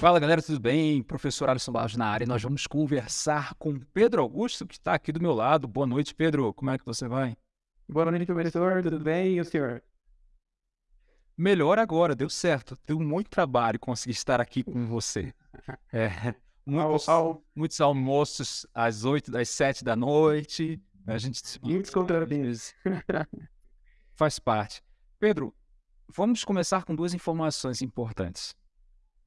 Fala galera, tudo bem? Professor Alisson Barros na área. Nós vamos conversar com Pedro Augusto, que está aqui do meu lado. Boa noite, Pedro. Como é que você vai? Boa noite, professor. Tudo bem? E o senhor? Melhor agora, deu certo. Deu muito trabalho conseguir estar aqui com você. É, muitos, muitos almoços às 8, às 7 da noite. A gente Muitos contratempos. faz parte. Pedro, vamos começar com duas informações importantes.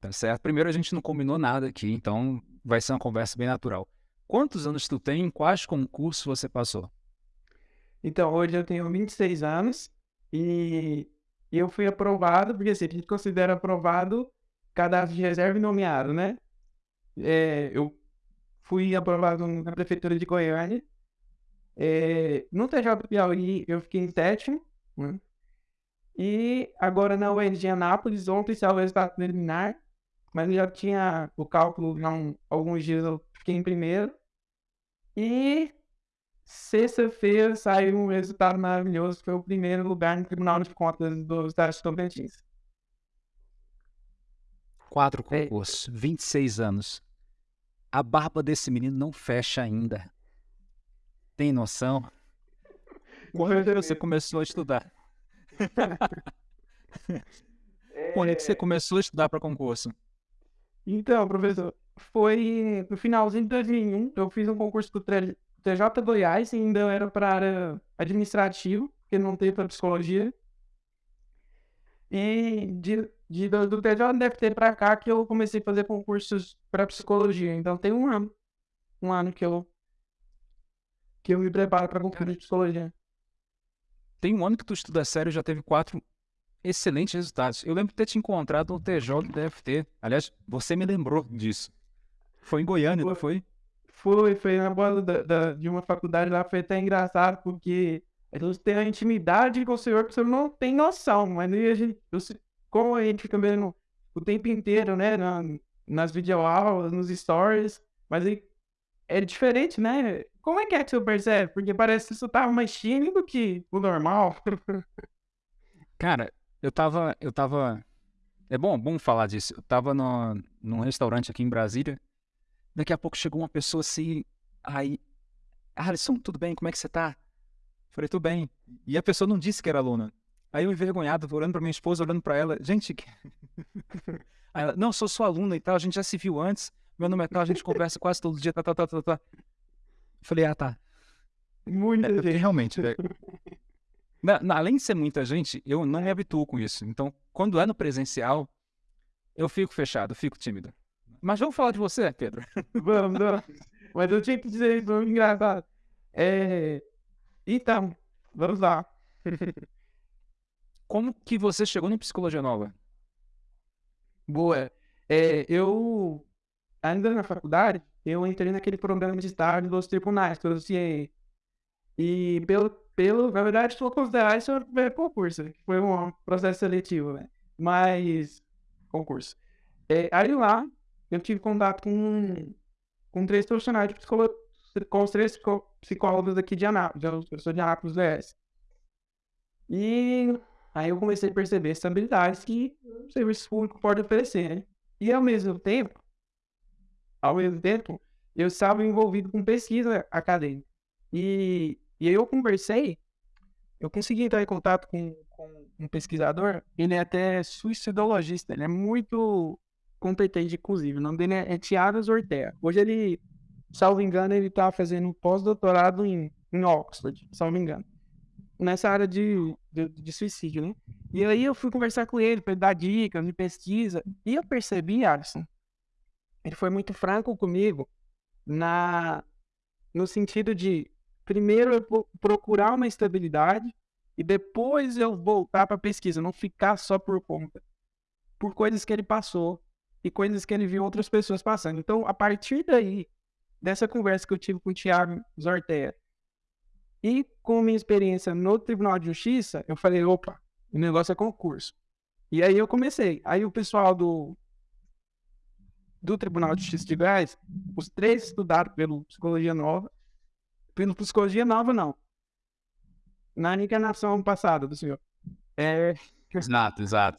Tá certo? Primeiro, a gente não combinou nada aqui, então vai ser uma conversa bem natural. Quantos anos tu tem? Em quais concursos você passou? Então, hoje eu tenho 26 anos e eu fui aprovado, porque assim, a gente considera aprovado cadastro de reserva e nomeado, né? É, eu fui aprovado na Prefeitura de Goiânia. É, no TJ Piauí eu fiquei em sétimo, né? E agora na UERJ Anápolis, ontem saiu o resultado preliminar, mas eu já tinha o cálculo, alguns dias eu fiquei em primeiro. E sexta-feira saiu um resultado maravilhoso, foi o primeiro lugar no Tribunal de Contas do Estado de Tocantins. Quatro concursos, 26 anos. A barba desse menino não fecha ainda. Tem noção? Quando é você começou a estudar? Quando é que você começou a estudar para concurso? Então, professor, foi no finalzinho de 2001, eu fiz um concurso do TJ Goiás e ainda era para área administrativa, porque não teve para psicologia. E de, de, do, do TJ deve ter para cá que eu comecei a fazer concursos para psicologia. Então tem um ano, um ano que eu que eu me preparo para concurso de psicologia. Tem um ano que tu estuda sério já teve quatro excelentes resultados. Eu lembro de ter te encontrado no TJ do DFT. Aliás, você me lembrou disso. Foi em Goiânia, não foi? Foi, foi na bola da, da, de uma faculdade lá, foi até engraçado, porque a gente tem a intimidade com o senhor que o senhor não tem noção, mas a gente, eu, como a gente fica vendo o tempo inteiro, né, na, nas videoaulas, nos stories, mas aí é diferente, né? Como é que é que o senhor percebe? Porque parece que isso tava mais tímido que o normal. Cara, eu tava, eu tava, é bom, bom falar disso. Eu tava no, num restaurante aqui em Brasília, daqui a pouco chegou uma pessoa assim, aí, Alisson, tudo bem? Como é que você tá? Falei, tudo bem. E a pessoa não disse que era aluna. Aí eu envergonhado, olhando pra minha esposa, olhando pra ela, gente, aí ela, não, sou sua aluna e tal, a gente já se viu antes, meu nome é tal, a gente conversa quase todo dia, tá, tá, tá, tá, tá. Falei, ah, tá. Muita É, realmente, é, na- na- além de ser muita gente, eu não me habituo com isso. Então, quando é no presencial, eu fico fechado, fico tímido. Mas vamos falar de você, Pedro. Vamos, vamos. Mas eu tinha que dizer isso, muito engraçado. É... Então, vamos lá. Como que você chegou no Psicologia Nova? Boa. É, eu, ainda na faculdade, eu entrei naquele programa de estágio dos tribunais, que eu anunciei. E pelo, pelo, na verdade, sou considerar isso primeiro concurso, que foi um processo seletivo, né? Mas, concurso. É, aí lá, eu tive contato com, com três profissionais de psicologia, com os três psicólogos aqui de Anápolis, eu sou de Anápolis, DS. E aí eu comecei a perceber essas habilidades que o serviço público pode oferecer, né? E ao mesmo tempo, ao mesmo tempo, eu estava envolvido com pesquisa acadêmica. E, e aí eu conversei, eu consegui entrar em contato com, com um pesquisador, ele é até suicidologista, ele é muito competente, inclusive. O nome dele é, é Tiago Zortea. Hoje ele, salvo engano, ele está fazendo pós-doutorado em, em Oxford, salvo engano. Nessa área de, de, de suicídio, né? E aí eu fui conversar com ele para ele dar dicas de pesquisa. E eu percebi, Alisson, ele foi muito franco comigo na no sentido de primeiro eu vou procurar uma estabilidade e depois eu voltar para pesquisa, não ficar só por conta, por coisas que ele passou e coisas que ele viu outras pessoas passando. Então, a partir daí, dessa conversa que eu tive com o Thiago Zortea e com minha experiência no Tribunal de Justiça, eu falei, opa, o negócio é concurso. E aí eu comecei. Aí o pessoal do do Tribunal de Justiça de Goiás, os três estudaram pelo Psicologia Nova. Pelo Psicologia Nova, não. Na encarnação passada do senhor. É, Exato, exato.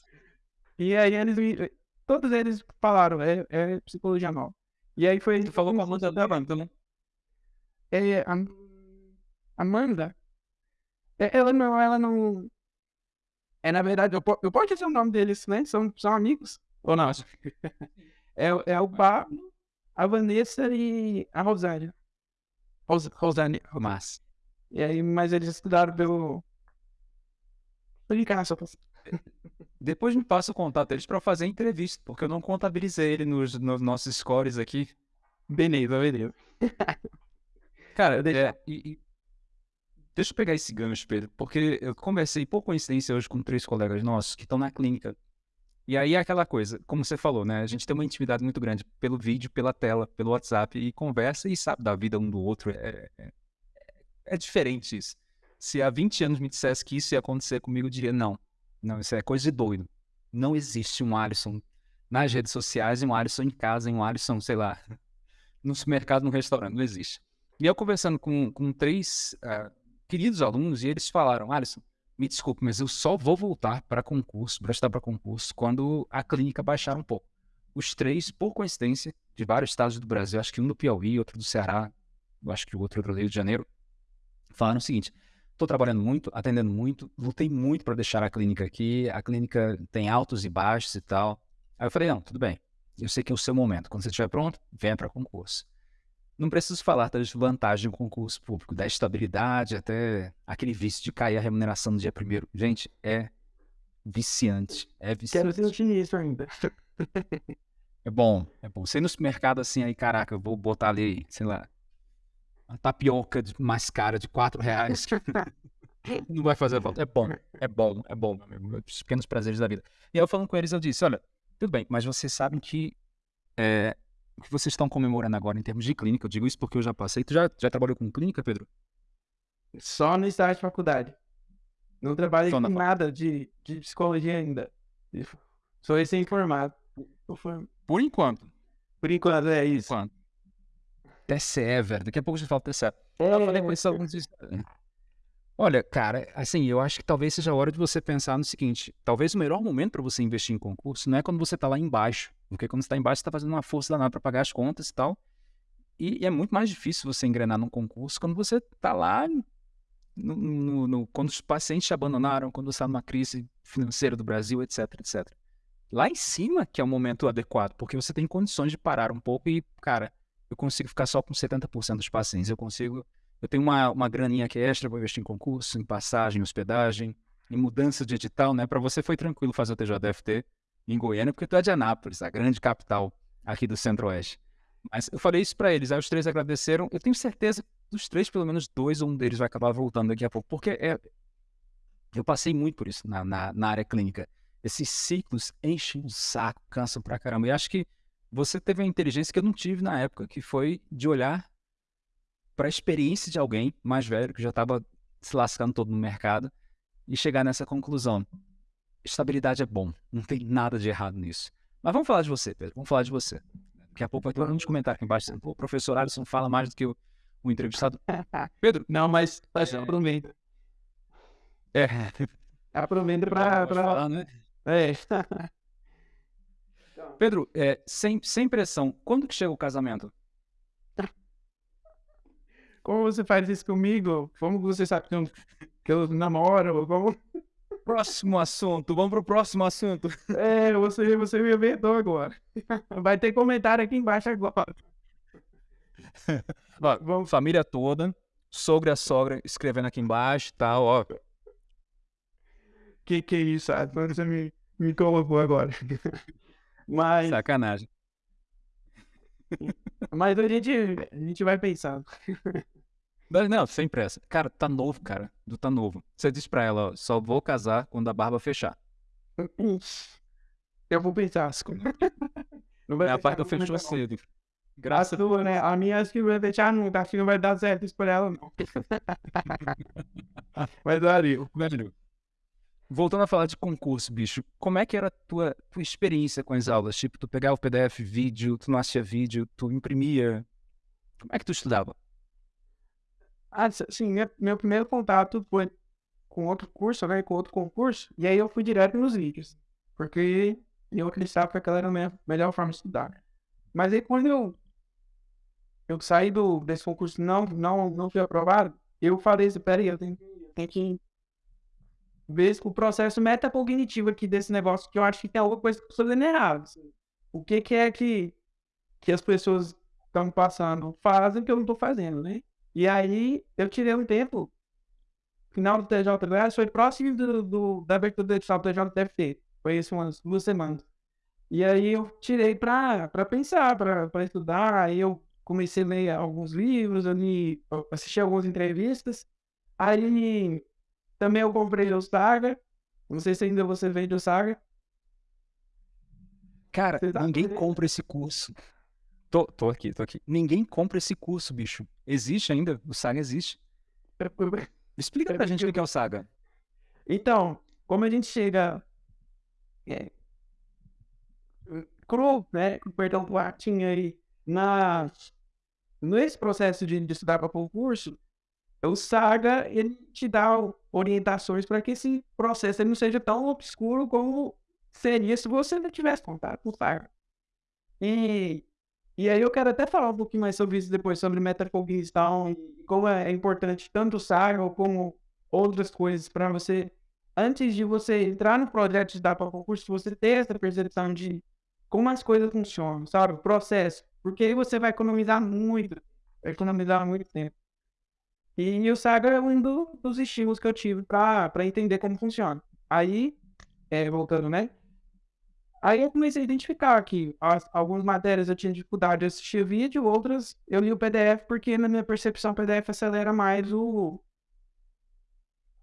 e aí eles me- todos eles falaram, é, é psicologia nova. E aí foi. Tu falou com a Amanda da Amanda, né? É, a, Amanda? É, ela não, ela não. É, na verdade, eu, po- eu posso dizer o nome deles, né? São, são amigos. Ou não? É, é o Pablo, a Vanessa e a Rosália. Ros, Rosane. Mas. E aí, mas eles estudaram pelo. Pra Depois me passa o contato deles pra fazer a entrevista, porque eu não contabilizei ele nos, nos nossos scores aqui. Beleza, beleza. Cara, Eu deixo- é, e- e- deixa eu pegar esse gancho, Pedro, porque eu conversei por coincidência hoje com três colegas nossos que estão na clínica. E aí é aquela coisa, como você falou, né? A gente tem uma intimidade muito grande pelo vídeo, pela tela, pelo WhatsApp, e conversa e sabe da vida um do outro. É, é, é diferente isso. Se há 20 anos me dissesse que isso ia acontecer comigo, eu diria não. Não, isso é coisa de doido. Não existe um Alisson nas redes sociais e um Alisson em casa, um Alisson, sei lá, no supermercado, no restaurante. Não existe. E eu conversando com, com três ah, queridos alunos, e eles falaram: Alisson, me desculpe, mas eu só vou voltar para concurso, para estudar para concurso, quando a clínica baixar um pouco. Os três, por coincidência, de vários estados do Brasil, acho que um do Piauí, outro do Ceará, eu acho que o outro é do Rio de Janeiro, falaram o seguinte: estou trabalhando muito, atendendo muito, lutei muito para deixar a clínica aqui, a clínica tem altos e baixos e tal. Aí eu falei: não, tudo bem, eu sei que é o seu momento, quando você estiver pronto, venha para concurso. Não preciso falar das vantagens do concurso público, da estabilidade até aquele vício de cair a remuneração no dia primeiro. Gente, é viciante. É Quero viciante. sentir isso ainda. É bom, é bom. Você ir no supermercado assim, aí, caraca, eu vou botar ali, sei lá, uma tapioca mais cara de 4 reais. Não vai fazer falta. É bom, é bom, é bom, meu amigo. Os pequenos prazeres da vida. E aí eu falando com eles, eu disse, olha, tudo bem, mas vocês sabem que é, o que vocês estão comemorando agora em termos de clínica, eu digo isso porque eu já passei. Tu já, já trabalhou com clínica, Pedro? Só no estágio de faculdade. Não trabalhei Só com nada de, de psicologia ainda. Sou recém-formado. Por enquanto. Por enquanto, é Por isso. enquanto. TCE, velho. Daqui a pouco a gente fala TCE. É, Eu falei com e- Olha, cara, assim, eu acho que talvez seja a hora de você pensar no seguinte: talvez o melhor momento para você investir em concurso não é quando você tá lá embaixo, porque quando você tá embaixo, você tá fazendo uma força danada para pagar as contas e tal. E, e é muito mais difícil você engrenar num concurso quando você tá lá, no, no- no- quando os pacientes te abandonaram, quando você tá numa crise financeira do Brasil, etc, etc. Lá em cima que é o momento adequado, porque você tem condições de parar um pouco e, cara, eu consigo ficar só com 70% dos pacientes, eu consigo eu tenho uma, uma graninha que é extra para investir em concurso, em passagem, em hospedagem, em mudança de edital, né? Para você foi tranquilo fazer o TJDFT em Goiânia, porque tu é de Anápolis, a grande capital aqui do Centro-Oeste. Mas eu falei isso para eles, aí os três agradeceram. Eu tenho certeza que dos três, pelo menos dois ou um deles vai acabar voltando daqui a pouco, porque é... eu passei muito por isso na, na, na área clínica. Esses ciclos enchem o saco, cansam pra caramba. E acho que você teve a inteligência que eu não tive na época, que foi de olhar para a experiência de alguém mais velho que já estava se lascando todo no mercado e chegar nessa conclusão. Estabilidade é bom, não tem nada de errado nisso. Mas vamos falar de você, Pedro, vamos falar de você. Daqui a pouco vai ter um comentário aqui embaixo o professor Alisson fala mais do que o, o entrevistado. Pedro, Não, mas, mas É. aproveita. é, Aproveita pra. pode pra... falar, né? É. Pedro, é, sem, sem pressão, quando que chega o casamento? Como você faz isso comigo? Como você sabe que eu, que eu namoro? Como... Próximo assunto, vamos pro próximo assunto. É, você, você me inventou agora. Vai ter comentário aqui embaixo agora. Ó, Vamos. família toda, sogra a sogra escrevendo aqui embaixo e tal, ó. Que que é isso? Ah, Você me, me colocou agora. Mas, Sacanagem. Mas a, gente, a gente vai pensando. Mas Não, sem pressa. Cara, tá novo, cara. Tu tá novo. Você disse pra ela, ó, só vou casar quando a barba fechar. Eu vou pensar. Não vai É a barba fechou cedo. A Graças sua, né? A minha acho que vai fechar, não, acho que não vai dar certo isso pra ela, não. Mas ali, Velho, voltando a falar de concurso, bicho, como é que era a tua, tua experiência com as aulas? Tipo, tu pegava o PDF, vídeo, tu não assistia vídeo, tu imprimia. Como é que tu estudava? Ah, sim, meu, meu primeiro contato foi com outro curso, né? Com outro concurso. E aí eu fui direto nos vídeos. Porque eu acreditava que aquela era a minha melhor forma de estudar. Mas aí quando eu, eu saí do, desse concurso não não não fui aprovado, eu falei assim, peraí, eu tenho, eu tenho que ver o processo metacognitivo aqui desse negócio, que eu acho que tem alguma coisa que estou fazendo errado. Assim. O que, que é que, que as pessoas estão passando, fazem que eu não estou fazendo, né? E aí eu tirei um tempo, final do TJDF, foi próximo do, do, da abertura do edital do TJDFT, foi isso umas duas semanas. E aí eu tirei para pensar, para estudar, aí eu comecei a ler alguns livros, eu li, assisti algumas entrevistas, aí também eu comprei o Saga. Não sei se ainda você vende o Saga. Cara, tá ninguém compra esse curso. Tô, tô aqui, tô aqui. Ninguém compra esse curso, bicho. Existe ainda? O Saga existe. Explica pra gente o que é o Saga. Então, como a gente chega é, cru, né? Perdão, latim aí, na, nesse processo de, de estudar para concurso, o Saga ele te dá orientações para que esse processo não seja tão obscuro como seria se você não tivesse contato com o Saga. E, e aí eu quero até falar um pouquinho mais sobre isso depois, sobre metacognição e como é importante tanto o Saga como outras coisas para você, antes de você entrar no projeto de dar para concurso, você ter essa percepção de como as coisas funcionam, sabe? O processo. Porque aí você vai economizar muito, vai economizar muito tempo. E o Saga é um dos estímulos que eu tive para entender como funciona. Aí, é, voltando, né? Aí eu comecei a identificar que as, algumas matérias eu tinha dificuldade de assistir vídeo, outras eu li o PDF porque na minha percepção o PDF acelera mais o,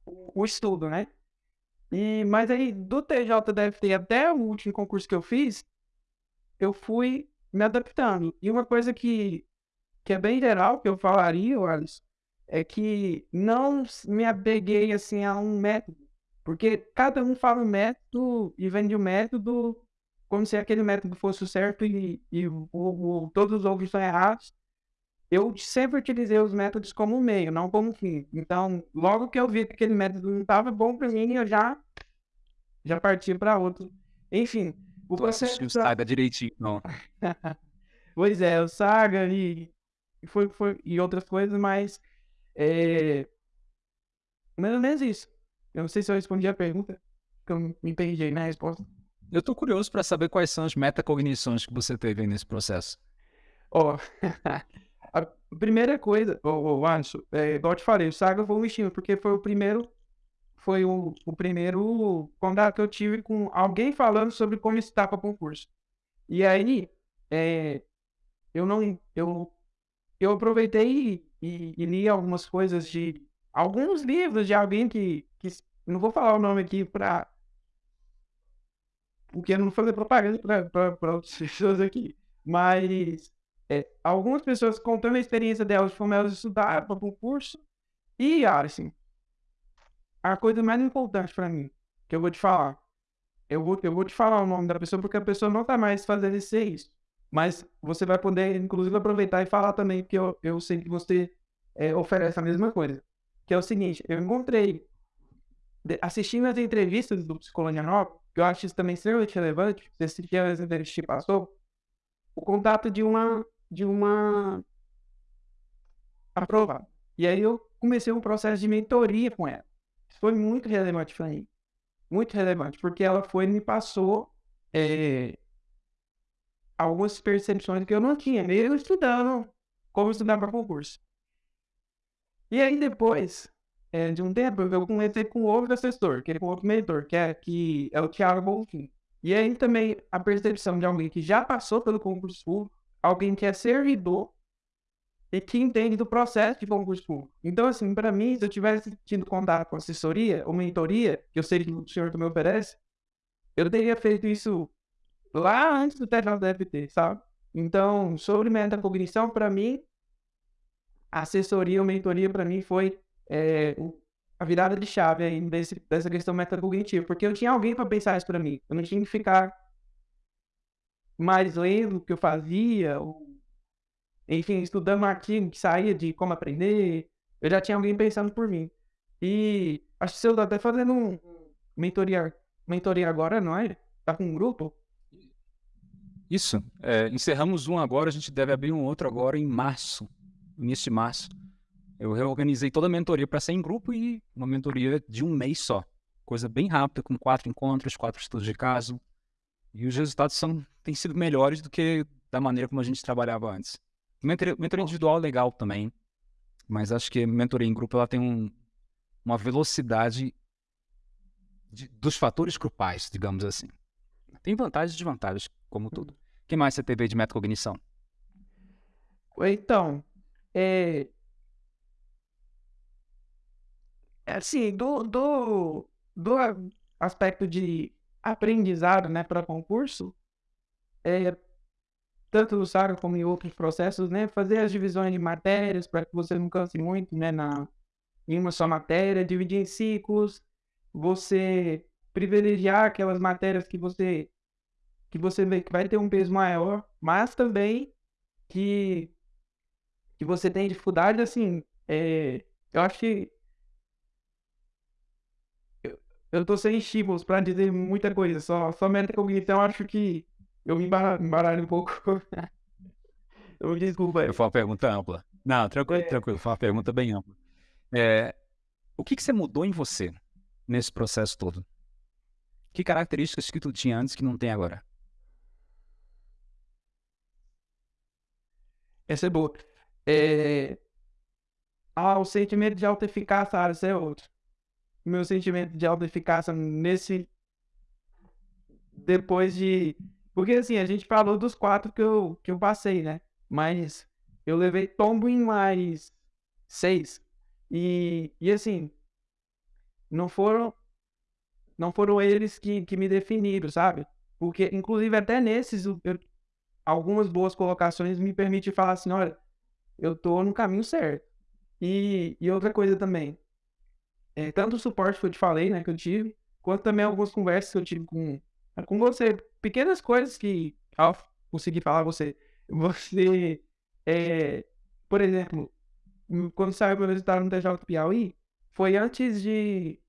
o estudo, né? E, mas aí do TJDFT até o último concurso que eu fiz, eu fui me adaptando. E uma coisa que, que é bem geral, que eu falaria, Alisson, é que não me apeguei assim a um método, porque cada um fala um método e vende o um método como se aquele método fosse o certo e, e o, o, todos os outros são errados. Eu sempre utilizei os métodos como meio, não como fim. Então, logo que eu vi que aquele método não estava bom para mim, eu já já parti para outro. Enfim, o processo. O Saga direitinho, não. pois é, o Saga e, foi, foi, e outras coisas, mas é... Mais ou menos isso. Eu não sei se eu respondi a pergunta, que eu me perdi na resposta. Eu tô curioso para saber quais são as metacognições que você teve aí nesse processo. Ó, oh, a primeira coisa, oh, oh, Anderson, é, igual eu te falei, o Saga foi um estímulo, porque foi o primeiro, foi o, o primeiro contato que eu tive com alguém falando sobre como estudar para concurso. E aí, é, eu não, eu, eu aproveitei e, e li algumas coisas de alguns livros de alguém que, que não vou falar o nome aqui para porque não fazer propaganda para outras pessoas aqui, mas é, algumas pessoas contando a experiência delas de como elas estudaram para concurso e assim a coisa mais importante para mim que eu vou te falar eu vou, eu vou te falar o nome da pessoa porque a pessoa não está mais fazendo isso mas você vai poder, inclusive, aproveitar e falar também, porque eu, eu sei que você é, oferece a mesma coisa. Que é o seguinte, eu encontrei, assistindo as entrevistas do Psicologianópolis, que eu acho isso também extremamente relevante, você assistiu as entrevistas que passou, o contato de uma, de uma aprovada. E aí eu comecei um processo de mentoria com ela. Isso foi muito relevante para mim. Muito relevante, porque ela foi e me passou é, algumas percepções que eu não tinha, mesmo estudando como estudar para concurso. E aí depois é, de um tempo eu comecei com outro assessor, que é com outro mentor, que é, que é o Thiago Bonfim. E aí também a percepção de alguém que já passou pelo concurso público, alguém que é servidor e que entende do processo de concurso público. Então, assim, para mim, se eu tivesse tido contato com assessoria ou mentoria, que eu sei que o senhor também oferece, eu teria feito isso lá antes do TJDFT, sabe? Então, sobre metacognição, para mim, assessoria ou mentoria, para mim, foi é, a virada de chave aí desse, dessa questão metacognitiva, porque eu tinha alguém para pensar isso para mim. Eu não tinha que ficar mais lendo o que eu fazia, ou, enfim, estudando um artigo que saía de como aprender. Eu já tinha alguém pensando por mim. E acho que você está até fazendo um mentoria, mentoria agora, não é? Tá com um grupo? Isso. É, encerramos um agora, a gente deve abrir um outro agora em março, início de março. Eu reorganizei toda a mentoria para ser em grupo e uma mentoria de um mês só. Coisa bem rápida, com quatro encontros, quatro estudos de caso. E os resultados são, têm sido melhores do que da maneira como a gente trabalhava antes. Mentoria, mentoria individual é legal também, mas acho que mentoria em grupo ela tem um, uma velocidade de, dos fatores grupais, digamos assim. Tem vantagens e desvantagens, como tudo. Que mais você teve de metacognição? Então, é... é assim, do, do, do aspecto de aprendizado, né, para concurso, é, tanto no SAR como em outros processos, né, fazer as divisões de matérias para que você não canse muito, né, na, em uma só matéria, dividir em ciclos, você privilegiar aquelas matérias que você que você vê que vai ter um peso maior, mas também que que você tem dificuldade, assim, é, eu acho que eu, tô sem estímulos para dizer muita coisa, só, só metacognição, acho que eu me embaralho um pouco. eu me desculpa. Eu faço uma pergunta ampla. Não, tranquilo, é. tranquilo, foi uma pergunta bem ampla. É, o que, que você mudou em você nesse processo todo? Que características que tu tinha antes que não tem agora? Essa é boa. É... Ah, o sentimento de autoeficácia, ah, esse é outro. Meu sentimento de autoeficácia nesse. Depois de. Porque assim, a gente falou dos quatro que eu, que eu passei, né? Mas eu levei tombo em mais seis. E, e assim, não foram não foram eles que, que me definiram, sabe? Porque, inclusive, até nesses, eu, algumas boas colocações me permitem falar assim, olha, eu tô no caminho certo. E, e outra coisa também, é, tanto o suporte que eu te falei, né, que eu tive, quanto também algumas conversas que eu tive com, com você, pequenas coisas que, ao conseguir falar você, você, é, por exemplo, quando saiu meu resultado no TJ do Piauí, foi antes de,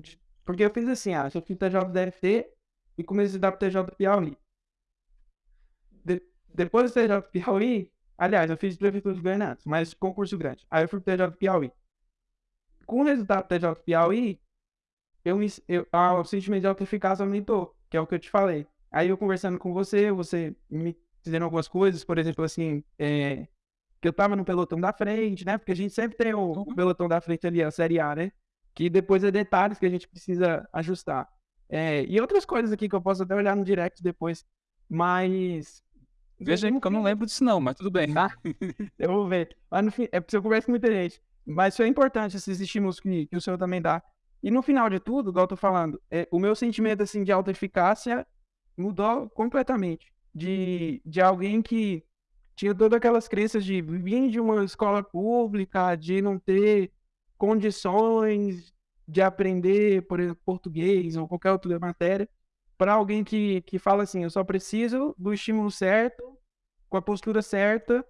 de, Porque eu fiz assim, ah, eu fiz TJ do DFT e comecei a estudar pro TJ do Piauí. De, depois do TJ Piauí, aliás, eu fiz Prefeitura de Goiânia, mas concurso grande. Aí eu fui pro TJ Piauí. Com o resultado do TJ Piauí, eu, eu, o sentimento de autoeficácia aumentou, que é o que eu te falei. Aí eu conversando com você, você me dizendo algumas coisas, por exemplo, assim, é, que eu tava no pelotão da frente, né? Porque a gente sempre tem o, o pelotão da frente ali, a Série A, né? Que depois é detalhes que a gente precisa ajustar. É, e outras coisas aqui que eu posso até olhar no direct depois. Mas. Veja aí, que eu não lembro disso, não, mas tudo bem. Tá? eu vou ver. Mas no fim, é porque eu converso com muita gente. Mas isso é importante, esses estímulos que, que o senhor também dá. E no final de tudo, igual eu tô falando, é, o meu sentimento assim, de alta eficácia mudou completamente. De, de alguém que tinha todas aquelas crenças de vir de uma escola pública, de não ter condições de aprender, por exemplo, português ou qualquer outra matéria, para alguém que, que fala assim, eu só preciso do estímulo certo, com a postura certa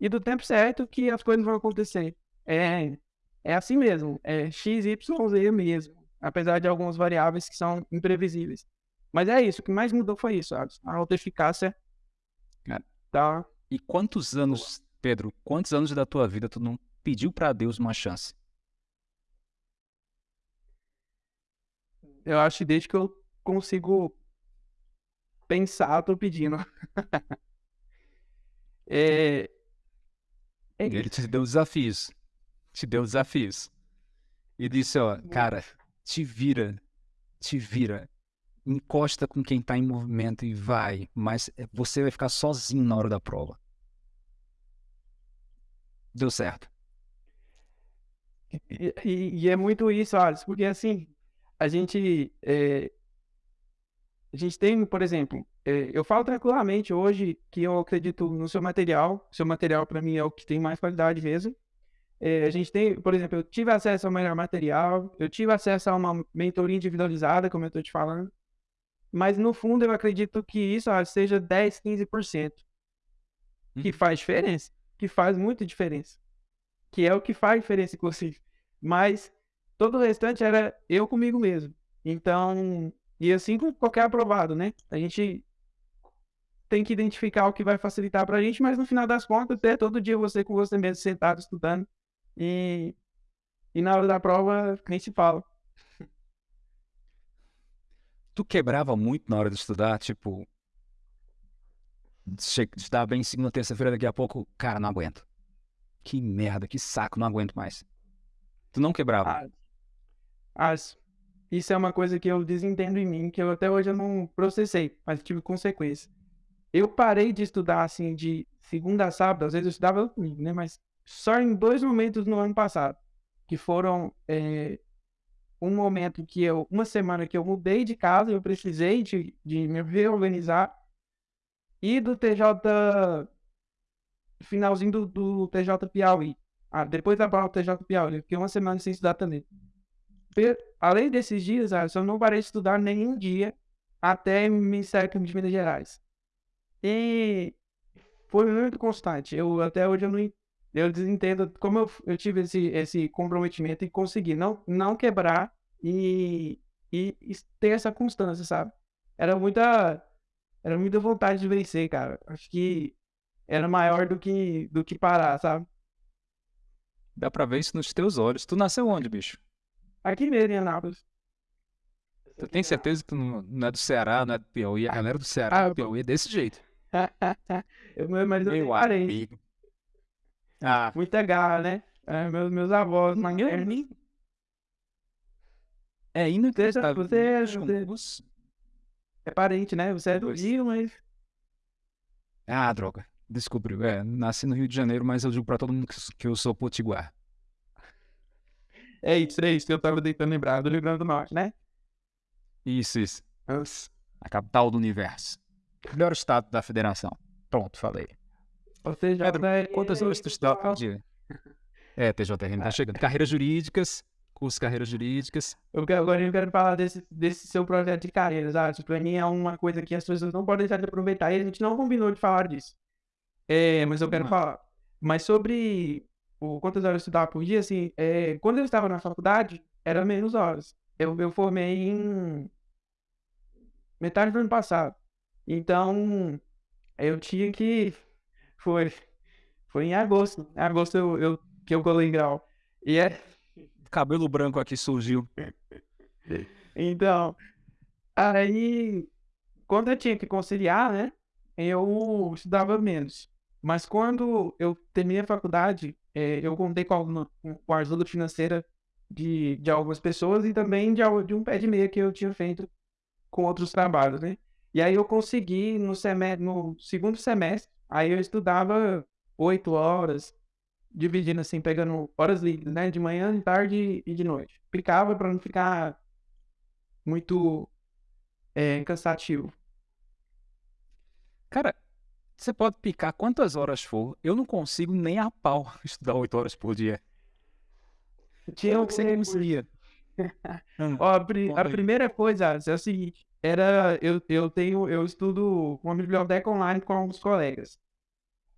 e do tempo certo que as coisas vão acontecer. É, é assim mesmo, é x, y, z mesmo, apesar de algumas variáveis que são imprevisíveis. Mas é isso, o que mais mudou foi isso, sabe? A autoeficácia tá e quantos anos, Pedro, quantos anos da tua vida tu não pediu para Deus uma chance? Eu acho que desde que eu consigo pensar, tô pedindo. é... é Ele te deu desafios. Te deu desafios. E disse, ó, cara, te vira, te vira. Encosta com quem tá em movimento e vai, mas você vai ficar sozinho na hora da prova. Deu certo. E, e, e é muito isso, Alisson, porque assim, a gente, é, a gente tem, por exemplo, é, eu falo tranquilamente hoje que eu acredito no seu material, seu material para mim é o que tem mais qualidade mesmo. É, a gente tem, por exemplo, eu tive acesso ao melhor material, eu tive acesso a uma mentoria individualizada, como eu estou te falando, mas no fundo eu acredito que isso ah, seja 10, 15%, que uhum. faz diferença que faz muita diferença. Que é o que faz diferença, inclusive. Mas todo o restante era eu comigo mesmo. Então, e assim com qualquer aprovado, né? A gente tem que identificar o que vai facilitar pra gente, mas no final das contas, é todo dia você com você mesmo sentado estudando e, e na hora da prova nem se fala. Tu quebrava muito na hora de estudar, tipo. Estudar bem segunda, terça-feira, daqui a pouco, cara, não aguento. Que merda, que saco, não aguento mais. Tu não quebrava. Ah, as- isso é uma coisa que eu desentendo em mim, que eu até hoje eu não processei, mas tive consequência. Eu parei de estudar assim de segunda a sábado, às vezes eu estudava domingo, né? Mas só em dois momentos no ano passado, que foram é, um momento que eu, uma semana que eu mudei de casa, eu precisei de, de me reorganizar, e do TJ, finalzinho do, do TJ Piauí. Ah, depois da prova do TJ Piauí, eu fiquei uma semana sem estudar também. Além desses dias, eu não parei de estudar nenhum dia até Ministério Público de Minas Gerais. E foi muito constante. Eu até hoje eu não eu desentendo como eu, eu tive esse, esse comprometimento e consegui não, não quebrar e, e, e ter essa constância, sabe? Era muita era muita vontade de vencer, cara. Acho que era maior do que do que parar, sabe? Dá pra ver isso nos teus olhos. Tu nasceu onde, bicho? Aqui mesmo em Anápolis. Tu tem certeza que tu não, não é do Ceará, não é do Piauí? A galera do Ceará, Ah, do Piauí é desse jeito. eu, mas eu Meu amigo. Ah, Muita garra, né? É, meus, meus avós, maternos. é inacreditável. Você- é- Bicho, você- os- É parente, né? Você é do Pois. Rio, mas. Ah, droga. Descobriu. É, nasci no Rio de Janeiro, mas eu digo pra todo mundo que eu sou potiguar. É isso, é isso que eu tava tentando lembrar do Rio Grande do Norte, né? Isso, isso. Nossa. A capital do universo. Melhor estado da federação. Pronto, falei. Ou seja, Pedro, é- quantas horas tu dia? É, TJRN tá chegando. Carreiras jurídicas, curso de carreiras jurídicas. Eu quero, agora eu quero falar desse, desse seu projeto de carreira, sabe? Isso pra mim é uma coisa que as pessoas não podem deixar de aproveitar e a gente não combinou de falar disso. É, mas eu quero falar. Mas sobre o quantas horas eu estudava por dia, assim, é, quando eu estava na faculdade, era menos horas. Eu, eu formei em metade do ano passado. Então, eu tinha que. Foi, foi em agosto. Em agosto eu, eu, que eu colei grau. E é. Cabelo branco aqui surgiu. Então, aí, quando eu tinha que conciliar, né, eu estudava menos. Mas quando eu terminei a faculdade, eh, eu contei com, alguma, com a ajuda financeira de, de algumas pessoas e também de, de um pé de meia que eu tinha feito com outros trabalhos, né? E aí eu consegui no semestre, no segundo semestre, aí eu estudava oito horas, dividindo assim, pegando horas livres, né? De manhã, de tarde e de noite. Ficava para não ficar muito é, cansativo. Cara, você pode picar quantas horas for. Eu não consigo nem a pau estudar oito horas por dia. Tinha um que você conseguia? Hum, Ó, pri- a primeira coisa é o seguinte, era eu, eu tenho eu estudo uma biblioteca online com alguns colegas.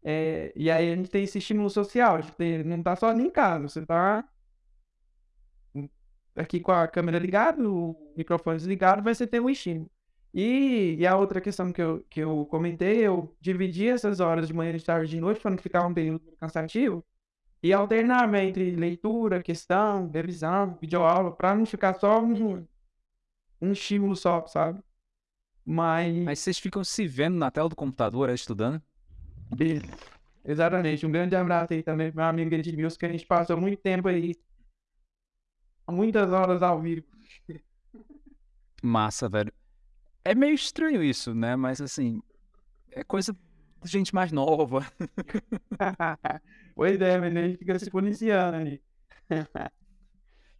É, e aí a gente tem esse estímulo social, gente tem- não tá só em casa, você tá aqui com a câmera ligada, o microfone desligado, vai você ter um estímulo. E, e a outra questão que eu, que eu comentei, eu dividi essas horas de manhã, de tarde e de noite para não ficar um período cansativo e alternava entre leitura, questão, revisão, videoaula, para não ficar só um, um estímulo só, sabe? Mas, Mas vocês ficam se vendo na tela do computador aí, estudando? exatamente, um grande abraço aí também para meu amigo Edmilson, que a gente passou muito tempo aí, muitas horas ao vivo. Massa, velho. É meio estranho isso, né? Mas assim, é coisa de gente mais nova. pois é, mas a gente fica se policiando ali.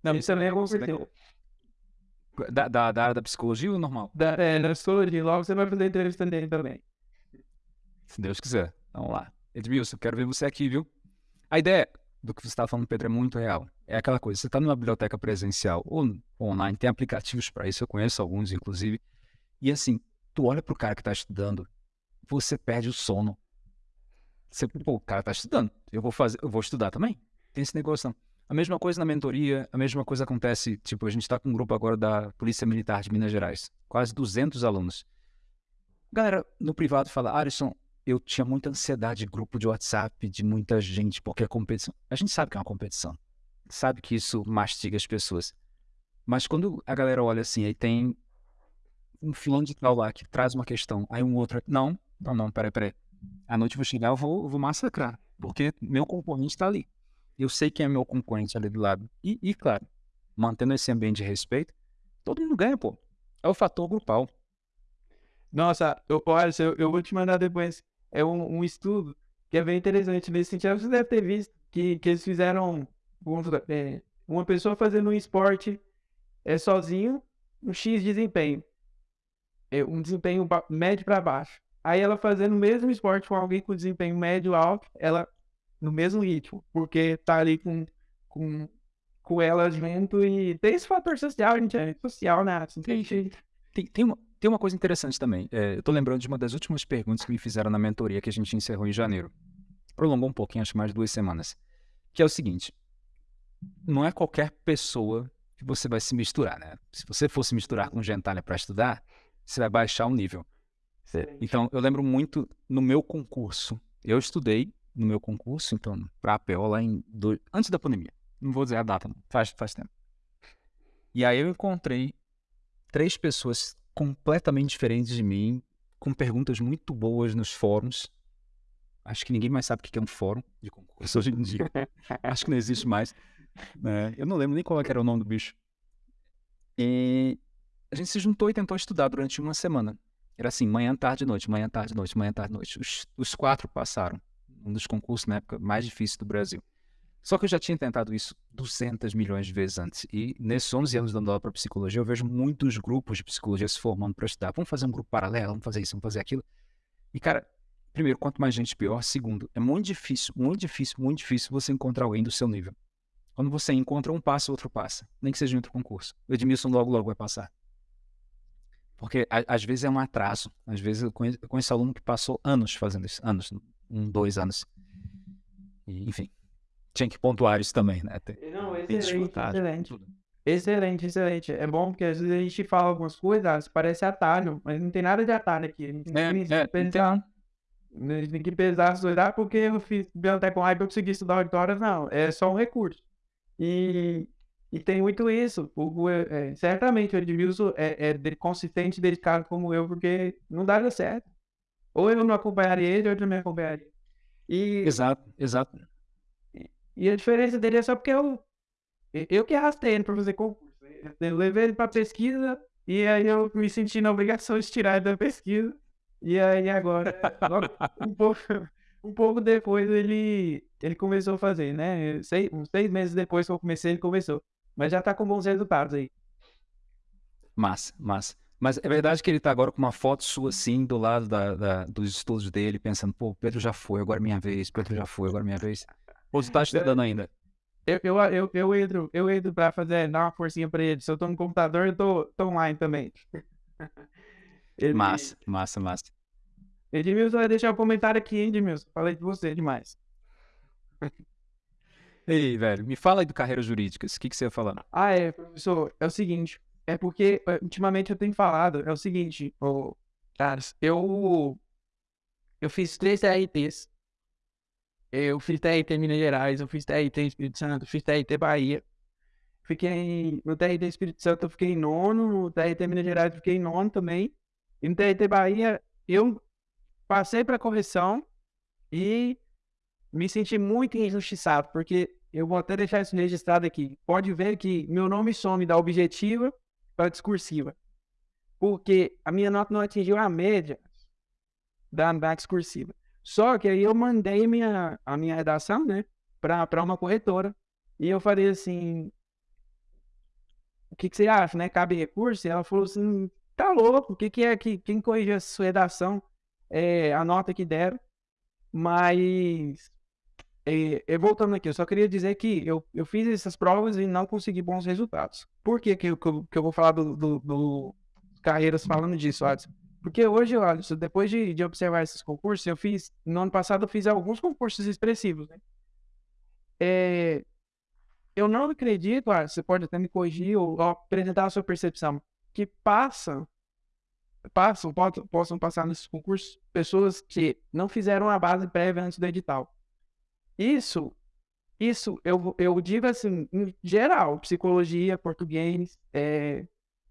Não, Isso também é isso é certeza. Da, da, da área da psicologia ou normal? Da, é, na psicologia, logo você vai fazer entrevista dele também. Se Deus quiser. Vamos lá. Edmilson, quero ver você aqui, viu? A ideia do que você está falando, Pedro, é muito real. É aquela coisa, você está numa biblioteca presencial ou online, tem aplicativos para isso, eu conheço alguns, inclusive. E assim, tu olha pro cara que está estudando, você perde o sono. Você, pô, o cara está estudando, eu vou fazer, eu vou estudar também. Tem esse negócio não. A mesma coisa na mentoria, a mesma coisa acontece, tipo, a gente está com um grupo agora da Polícia Militar de Minas Gerais, quase 200 alunos. Galera no privado fala, Alisson, eu tinha muita ansiedade de grupo de WhatsApp, de muita gente, porque é competição. A gente sabe que é uma competição. Sabe que isso mastiga as pessoas. Mas quando a galera olha assim, aí tem um filão de tal lá que traz uma questão, aí um outro. Não, não, não, peraí, peraí. À noite eu vou chegar, eu vou, eu vou massacrar, porque meu concorrente está ali. Eu sei quem é meu concorrente ali do lado. E, e, claro, mantendo esse ambiente de respeito, todo mundo ganha, pô. É o fator grupal. Nossa, eu, olha, eu, eu vou te mandar depois. É um, um estudo que é bem interessante nesse sentido. Você deve ter visto que, que eles fizeram é, uma pessoa fazendo um esporte é, sozinho, um X desempenho. É, um desempenho médio para baixo. Aí ela fazendo o mesmo esporte com alguém com desempenho médio alto, ela no mesmo ritmo, porque tá ali com, com, com ela junto e tem esse fator social, gente, é social, né? Assim, tem, tem, tem, uma, tem uma coisa interessante também. É, eu tô lembrando de uma das últimas perguntas que me fizeram na mentoria que a gente encerrou em janeiro. Prolongou um pouquinho, acho mais duas semanas. Que é o seguinte: não é qualquer pessoa que você vai se misturar, né? Se você fosse misturar com gentalha para estudar, você vai baixar o nível. Então, eu lembro muito no meu concurso. Eu estudei no meu concurso, então, para a APO lá em. Antes da pandemia. Não vou dizer a data, não. Faz, faz tempo. E aí eu encontrei três pessoas completamente diferentes de mim, com perguntas muito boas nos fóruns. Acho que ninguém mais sabe o que é um fórum de concurso hoje em dia. Acho que não existe mais. Né? Eu não lembro nem qual era o nome do bicho. E a gente se juntou e tentou estudar durante uma semana. Era assim, manhã, tarde, noite, manhã, tarde, noite, manhã, tarde, noite. Os, os quatro passaram. Um dos concursos na época mais difíceis do Brasil. Só que eu já tinha tentado isso 200 milhões de vezes antes. E nesses 11 anos dando aula para psicologia, eu vejo muitos grupos de psicologia se formando para estudar. Vamos fazer um grupo paralelo, vamos fazer isso, vamos fazer aquilo. E, cara, primeiro, quanto mais gente, pior. Segundo, é muito difícil, muito difícil, muito difícil você encontrar alguém do seu nível. Quando você encontra um passa, outro passa. Nem que seja em outro concurso. O Edmilson logo, logo vai passar. Porque a, às vezes é um atraso. Às vezes eu conheço, eu conheço aluno que passou anos fazendo isso. Anos, um, dois anos. E, enfim, tinha que pontuar isso também, né? Tem, Não, excelente, excelente. Excelente, excelente. É bom porque às vezes a gente fala algumas coisas, parece atalho, mas não tem nada de atalho aqui. A gente tem que é, pensar, gente tem que pesar as coisas, ah, porque eu fiz biblioteca com hype, eu consegui estudar auditórias, não. É só um recurso. E e tem muito isso. O, é, certamente o Edmilson é, é consistente e dedicado como eu, porque não daria certo. Ou eu não acompanharia ele, ou ele não me acompanharia. E, exato, exato. E, e a diferença dele é só porque eu, eu que arrastei ele para fazer concurso. Eu levei ele para pesquisa e aí eu me senti na obrigação de tirar ele da pesquisa. E aí agora, logo, um, pouco, um pouco depois ele, ele começou a fazer, né? Seis, uns seis meses depois que eu comecei, ele começou. Mas já tá com bons resultados aí. Massa, massa. Mas é verdade que ele tá agora com uma foto sua assim, do lado da, da, dos estudos dele, pensando, pô, Pedro já foi, agora é minha vez, Pedro já foi, agora é minha vez. Ou você tá estudando ainda? Eu, eu, eu, eu, entro, eu entro pra fazer, dar uma forcinha pra ele. Se eu tô no computador, eu tô, tô online também. ele... Massa, massa, massa. Edmilson vai deixar um comentário aqui, hein, Edmilson? Falei de você demais. Ei, velho, me fala aí do carreira jurídicas. O que, que você ia falar? Ah, é, professor. É o seguinte. É porque é, ultimamente eu tenho falado. É o seguinte, oh, caras, eu. Eu fiz três TRTs. Eu fiz TRT Minas Gerais, eu fiz TRT Espírito Santo, fiz TRT Bahia. Fiquei. No TRT Espírito Santo eu fiquei em nono, no TRT Minas Gerais eu fiquei em nono também. E no TRT Bahia eu passei para correção e me senti muito injustiçado, porque eu vou até deixar isso registrado aqui. Pode ver que meu nome some da objetiva para discursiva. Porque a minha nota não atingiu a média da, da discursiva. Só que aí eu mandei minha, a minha redação, né, para uma corretora. E eu falei assim: o que, que você acha, né? Cabe recurso? E ela falou assim: tá louco, o que, que é que quem corrigiu essa sua redação? É a nota que deram. Mas e, e, voltando aqui, eu só queria dizer que eu, eu fiz essas provas e não consegui bons resultados. Por que, que, eu, que eu vou falar do, do, do Carreiras falando disso, Adson? Porque hoje, olha, depois de, de observar esses concursos, eu fiz, no ano passado eu fiz alguns concursos expressivos, né? É, eu não acredito, ah, você pode até me corrigir ou, ou apresentar a sua percepção, que passa passam, possam, possam passar nesses concursos pessoas que não fizeram a base prévia antes do edital. Isso, isso eu, eu digo assim, em geral, psicologia, português, é,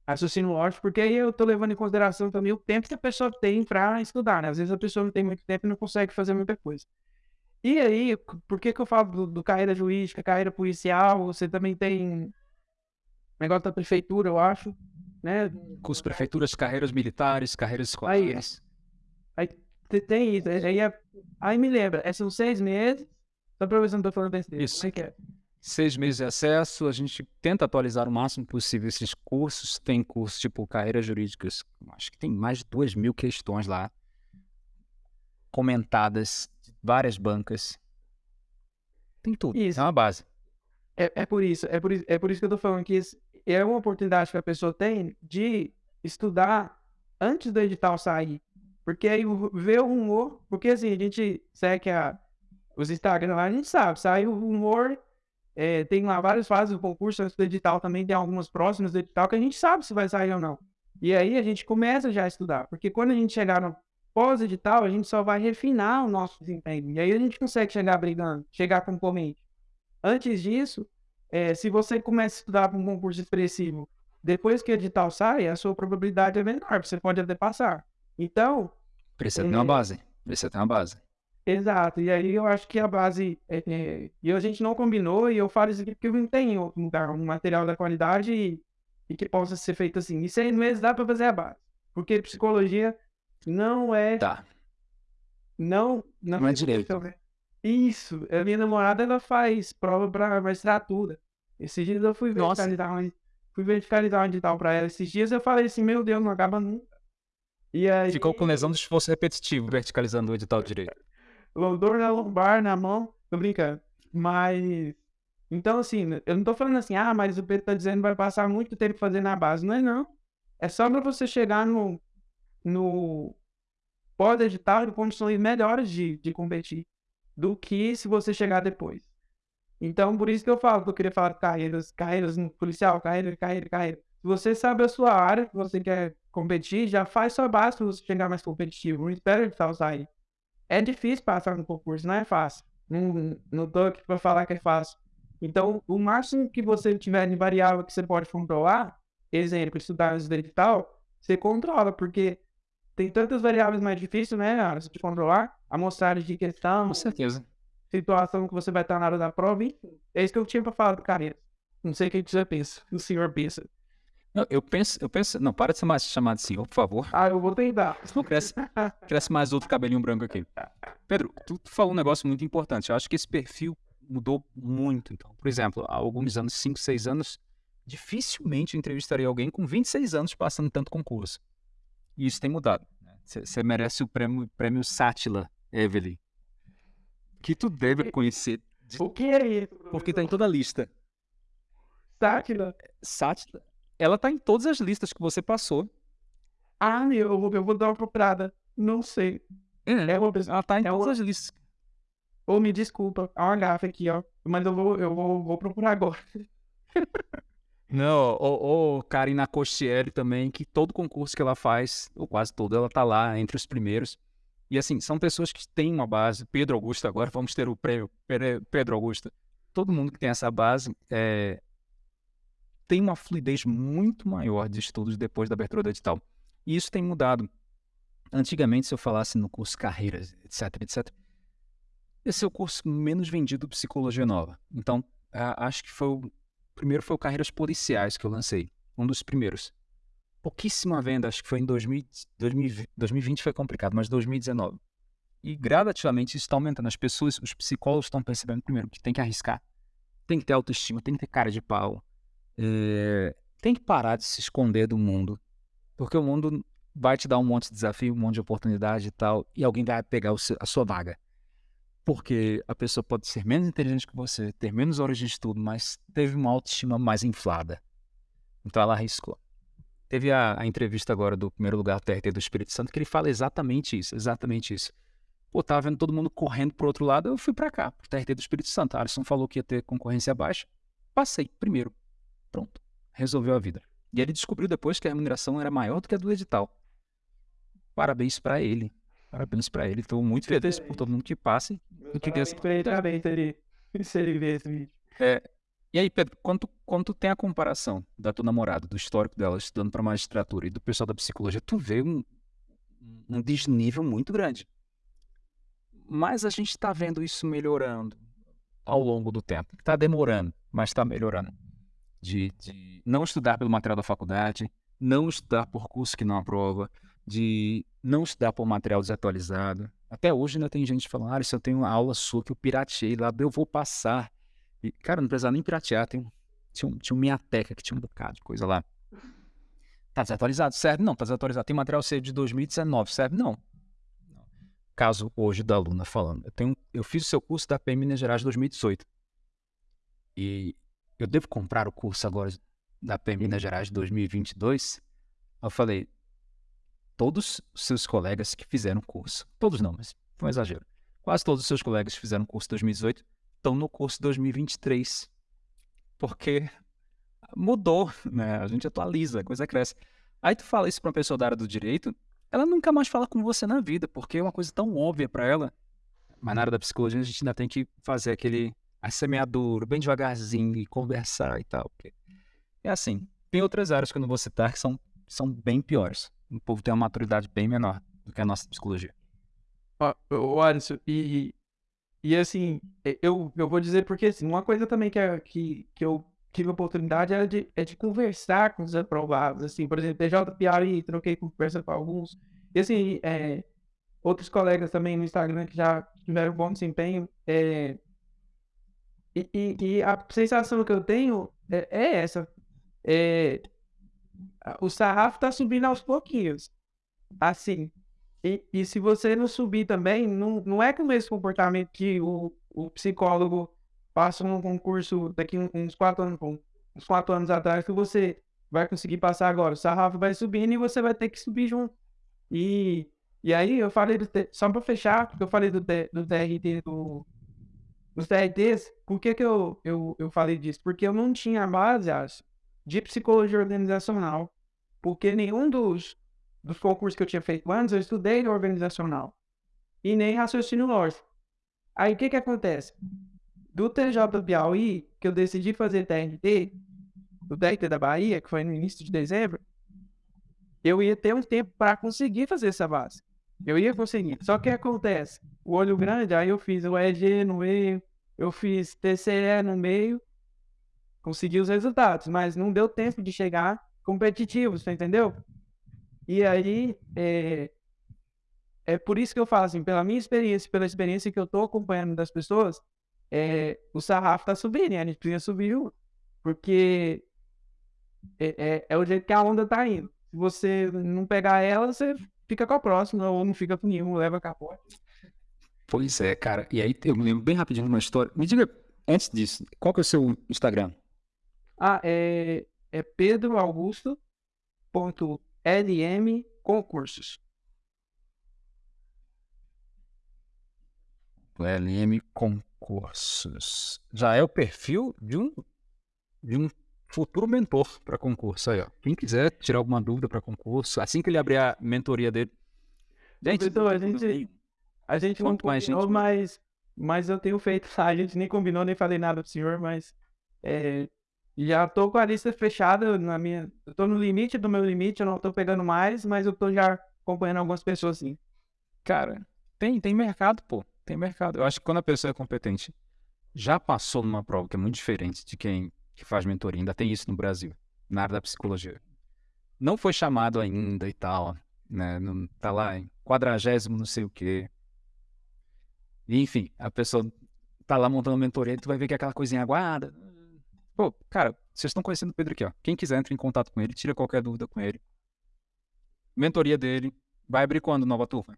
raciocínio lógico, porque aí eu tô levando em consideração também o tempo que a pessoa tem para estudar, né? Às vezes a pessoa não tem muito tempo e não consegue fazer muita coisa. E aí, por que que eu falo do, do carreira jurídica, carreira policial? Você também tem negócio da prefeitura, eu acho, né? Curso prefeituras, carreiras militares, carreiras escolares. Aí, aí tem isso, aí, aí me lembra, é, são seis meses, só pra ver se não tô falando besteira. Isso. Como é que é? Seis meses de acesso, a gente tenta atualizar o máximo possível esses cursos. Tem cursos tipo carreiras jurídicas, acho que tem mais de duas mil questões lá, comentadas de várias bancas. Tem tudo, Isso. é uma base. É, é por isso, é por, isso- é por isso que eu tô falando que é uma oportunidade que a pessoa tem de estudar antes do edital sair. Porque aí vê o rumor, porque assim, a gente segue a, os Instagram lá, a gente sabe, sai o rumor, é, tem lá várias fases do concurso antes do edital também, tem algumas próximas do edital que a gente sabe se vai sair ou não. E aí a gente começa já a estudar, porque quando a gente chegar no pós-edital, a gente só vai refinar o nosso desempenho. E aí a gente consegue chegar brigando, chegar concorrente. Antes disso, é, se você começa a estudar para um concurso expressivo, depois que o edital sai, a sua probabilidade é menor, você pode até passar. Então, Precisa ter uma É. base. Precisa ter uma base. Exato. E aí eu acho que a base. É, é, e a gente não combinou, e eu falo isso aqui porque eu não tenho um lugar, um material da qualidade e, e que possa ser feito assim. Em seis meses dá para fazer a base. Porque psicologia não é. Tá. Não, não, Não é direito. Isso. A minha namorada ela faz prova para magistratura. Esses dias eu fui Nossa. verticalizar um, fui verticalizar um edital para ela. Esses dias eu falei assim, meu Deus, não acaba nunca. E aí, Ficou com lesão do esforço repetitivo, verticalizando o edital direito. Dor na lombar, na mão, tô brincando. Mas, então assim, eu não tô falando assim, ah, mas o Pedro tá dizendo que vai passar muito tempo fazendo a base. Não é não. É só pra você chegar no, no pós-edital em condições melhores de, de competir do que se você chegar depois. Então, por isso que eu falo que eu queria falar de carreiras, carreiras no policial, carreira, carreira, carreira. Se você sabe a sua área que você quer competir, já faz sua base para você chegar mais competitivo. Não espera o edital sair. É difícil passar no concurso, não é fácil. Não, não tô aqui para falar que é fácil. Então, o máximo que você tiver de variável que você pode controlar, exemplo, estudar do edital, você controla, porque tem tantas variáveis mais difíceis, né, de controlar. Amostragem de questão, Com certeza. situação que você vai estar na hora da prova, enfim. É isso que eu tinha para falar do Carreira. Não sei o que você pensa, o senhor pensa. Não, eu penso, eu penso. Não, para de ser mais chamado de senhor, por favor. Ah, eu vou tentar. Senão cresce, cresce mais outro cabelinho branco aqui. Pedro, tu, tu falou um negócio muito importante. Eu acho que esse perfil mudou muito. Então, por exemplo, há alguns anos, 5, 6 anos, dificilmente eu entrevistaria alguém com 26 anos passando tanto concurso. E isso tem mudado. Você merece o prêmio, prêmio Sátila, Evelyn. Que tu deve conhecer, de- O que é isso? porque tá em toda a lista. Sátira? Sátila, ela tá em todas as listas que você passou. Ah, meu, eu vou, eu vou dar uma procurada. Não sei. É uma pessoa. Ela tá em é todas uma- as listas. Ô, me desculpa. Há uma gafa aqui, ó. Mas eu vou, eu vou, vou procurar agora. Não, ou, ou Karina Costieri também, que todo concurso que ela faz, ou quase todo, ela tá lá entre os primeiros. E assim, são pessoas que têm uma base. Pedro Augusto, agora vamos ter o prêmio Pedro Augusto. Todo mundo que tem essa base é, tem uma fluidez muito maior de estudos depois da abertura do edital. E isso tem mudado. Antigamente, se eu falasse no curso Carreiras, etc, etc, esse é o curso menos vendido Psicologia Nova. Então, acho que foi o primeiro foi o Carreiras Policiais que eu lancei. Um dos primeiros. Pouquíssima venda, acho que foi em 2000, 2020, 2020 foi complicado, mas 2019. E gradativamente isso está aumentando. As pessoas, os psicólogos estão percebendo primeiro que tem que arriscar, tem que ter autoestima, tem que ter cara de pau, é, tem que parar de se esconder do mundo, porque o mundo vai te dar um monte de desafio, um monte de oportunidade e tal, e alguém vai pegar a sua vaga. Porque a pessoa pode ser menos inteligente que você, ter menos horas de estudo, mas teve uma autoestima mais inflada. Então ela arriscou. Teve a, a entrevista agora do primeiro lugar TRT do Espírito Santo que ele fala exatamente isso, exatamente isso. Pô, tava vendo todo mundo correndo pro outro lado, eu fui para cá, pro TRT do Espírito Santo. A Alisson falou que ia ter concorrência baixa. Passei, primeiro. Pronto. Resolveu a vida. E ele descobriu depois que a remuneração era maior do que a do edital. parabéns para ele. Parabéns para ele. Estou muito feliz por todo mundo que passe. Eu queria saber também se ele, se ele vê esse vídeo. É, e aí, Pedro, quando tu tem a comparação da tua namorada, do histórico dela estudando para magistratura e do pessoal da psicologia, tu vê um, um desnível muito grande. Mas a gente está vendo isso melhorando ao longo do tempo. Está demorando, mas está melhorando. De, de não estudar pelo material da faculdade, não estudar por curso que não aprova, de não estudar por material desatualizado. Até hoje ainda tem gente falando, ah, se eu tenho uma aula sua que eu pirateei lá, eu vou passar. E, cara, não precisa nem piratear, tem, tinha, um, tinha um Miateca que tinha um bocado de coisa lá. Tá desatualizado? Serve? Não, tá desatualizado. Tem material seu de 2019, serve? Não. Caso hoje da aluna falando, eu, tenho, eu fiz o seu curso da PM Minas Gerais de 2018. E eu devo comprar o curso agora da PM Minas Gerais de 2022? Eu falei, todos os seus colegas que fizeram curso, todos não, mas foi um exagero, quase todos os seus colegas que fizeram curso 2018 estão no curso 2023. Porque mudou, né? A gente atualiza, a coisa cresce. Aí tu fala isso para uma pessoa da área do direito, ela nunca mais fala com você na vida, porque é uma coisa tão óbvia para ela. Mas na área da psicologia a gente ainda tem que fazer aquele a semeadura, bem devagarzinho e conversar e tal. É assim. Tem outras áreas que eu não vou citar que são, são bem piores. O povo tem uma maturidade bem menor do que a nossa psicologia. Ó, Alisson, e, e assim, eu, eu vou dizer porque assim, uma coisa também que, é, que, que eu tive a oportunidade é de, é de conversar com os aprovados. Assim, por exemplo, TJ Piari, troquei conversa com alguns. E assim, é, outros colegas também no Instagram que já tiveram bom desempenho. É, e, e, e, a sensação que eu tenho é, é essa. É, o sarrafo tá subindo aos pouquinhos. Assim. E, e se você não subir também, não, não é com o mesmo comportamento que o, o psicólogo passa num concurso daqui uns quatro anos, uns quatro anos atrás, que você vai conseguir passar agora. O sarrafo vai subindo e você vai ter que subir junto. E, e aí eu falei, do, só para fechar, porque eu falei do, do TRT, do, dos TRTs, por que, que eu, eu, eu falei disso? Porque eu não tinha base, de psicologia organizacional, porque nenhum dos, dos concursos que eu tinha feito antes eu estudei organizacional e nem raciocínio lógico. Aí o que que acontece? Do TJ do Piauí, que eu decidi fazer TRT, do TRT da Bahia, que foi no início de dezembro, eu ia ter um tempo para conseguir fazer essa base. Eu ia conseguir. Só que acontece, o olho grande, aí eu fiz o EG no meio, eu fiz TCE no meio, consegui os resultados, mas não deu tempo de chegar competitivo, você entendeu? E aí, é, é por isso que eu falo assim, pela minha experiência, pela experiência que eu tô acompanhando das pessoas, é, o sarrafo tá subindo, né? a gente precisa subir porque é, é, é, o jeito que a onda tá indo. Se você não pegar ela, você fica com a próxima, ou não fica com nenhum, leva capote. Pois é, cara. E aí eu me lembro bem rapidinho de uma história. Me diga, antes disso, qual que é o seu Instagram? Ah, é, é Pedro Augusto ponto LM Concursos. LM Concursos. Já é o perfil de um, de um futuro mentor para concurso aí, ó. Quem quiser tirar alguma dúvida para concurso, assim que ele abrir a mentoria dele. Gente, então, a gente, a gente não combinou, gente... mas, mas eu tenho feito, a gente nem combinou, nem falei nada pro senhor, mas é, já tô com a lista fechada na minha. Eu tô no limite do meu limite, eu não tô pegando mais, mas eu tô já acompanhando algumas pessoas sim. Cara, tem, tem mercado, pô. Tem mercado. Eu acho que quando a pessoa é competente, já passou numa prova que é muito diferente de quem que faz mentoria. Ainda tem isso no Brasil, na área da psicologia. Não foi chamado ainda e tal, né? Não, tá lá em quadragésimo não sei o quê. Enfim, a pessoa tá lá montando mentoria, tu vai ver que é aquela coisinha aguada, Pô, cara, vocês estão conhecendo o Pedro aqui, ó. Quem quiser, entre em contato com ele, tira qualquer dúvida com ele. Mentoria dele. Vai abrir quando nova turma?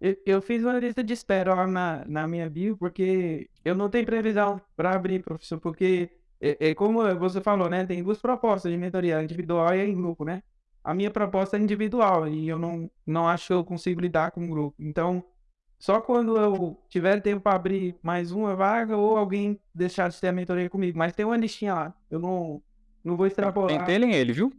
Eu, eu fiz uma lista de espera lá na, na minha bio, porque eu não tenho previsão para abrir, professor, porque é, é, como você falou, né? Tem duas propostas de mentoria, individual e em grupo, né? A minha proposta é individual e eu não, não acho que eu consigo lidar com o grupo. Então, só quando eu tiver tempo para abrir mais uma vaga ou alguém deixar de ter a mentoria comigo. Mas tem uma listinha lá. Eu não, não vou extrapolar. Pentelem ele, viu?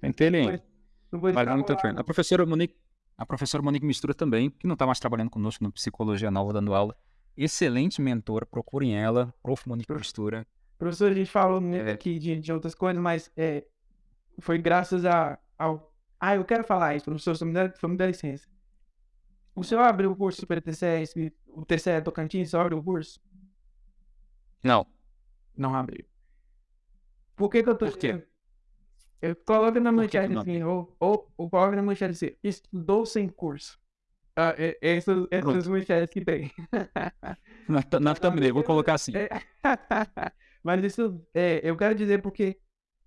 Pentelem ele. Não vou extrapolar. A professora Monique, A professora Monique Mistura também, que não está mais trabalhando conosco no Psicologia Nova, dando aula. Excelente mentora, procurem ela, Prof. Monique Mistura. Professor, a gente falou muito aqui de, de outras coisas, mas é, foi graças a, ao. Ah, eu quero falar isso, professor, só me dá, só me dá licença. O senhor abriu o curso para TCE, o TCE Tocantins, só abriu o curso? Não. Não abriu. Por que, que eu tô Por quê? Eu coloco na manchete assim, ou, ou, ou coloca na manchete assim, estudou sem curso. Ah, é, essas, essas manchetes que tem. Na, na thumbnail, vou colocar assim. É. Mas isso, é, eu quero dizer porque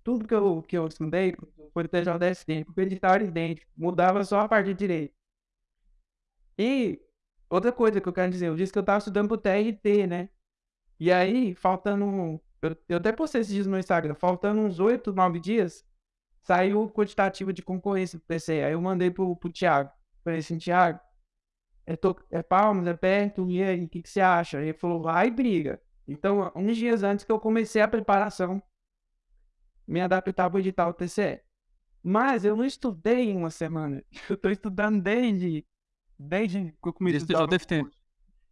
tudo que eu, que eu estudei foi TJSD, porque o edital era idêntico, mudava só a parte de direito. E outra coisa que eu quero dizer, eu disse que eu estava estudando pro TRT, né? E aí, faltando. Eu, eu até postei esses dias no Instagram, faltando uns 8, 9 dias, saiu o quantitativo de concorrência do PC. Aí eu mandei pro, pro Thiago. Falei assim, Thiago, é, to- é Palmas, é perto, e aí, o que, que você acha? Ele falou, vai e briga. Então, uns dias antes que eu comecei a preparação, me adaptar para o edital TCE. Mas eu não estudei em uma semana. Eu tô estudando desde, desde que eu comecei a. TJFT.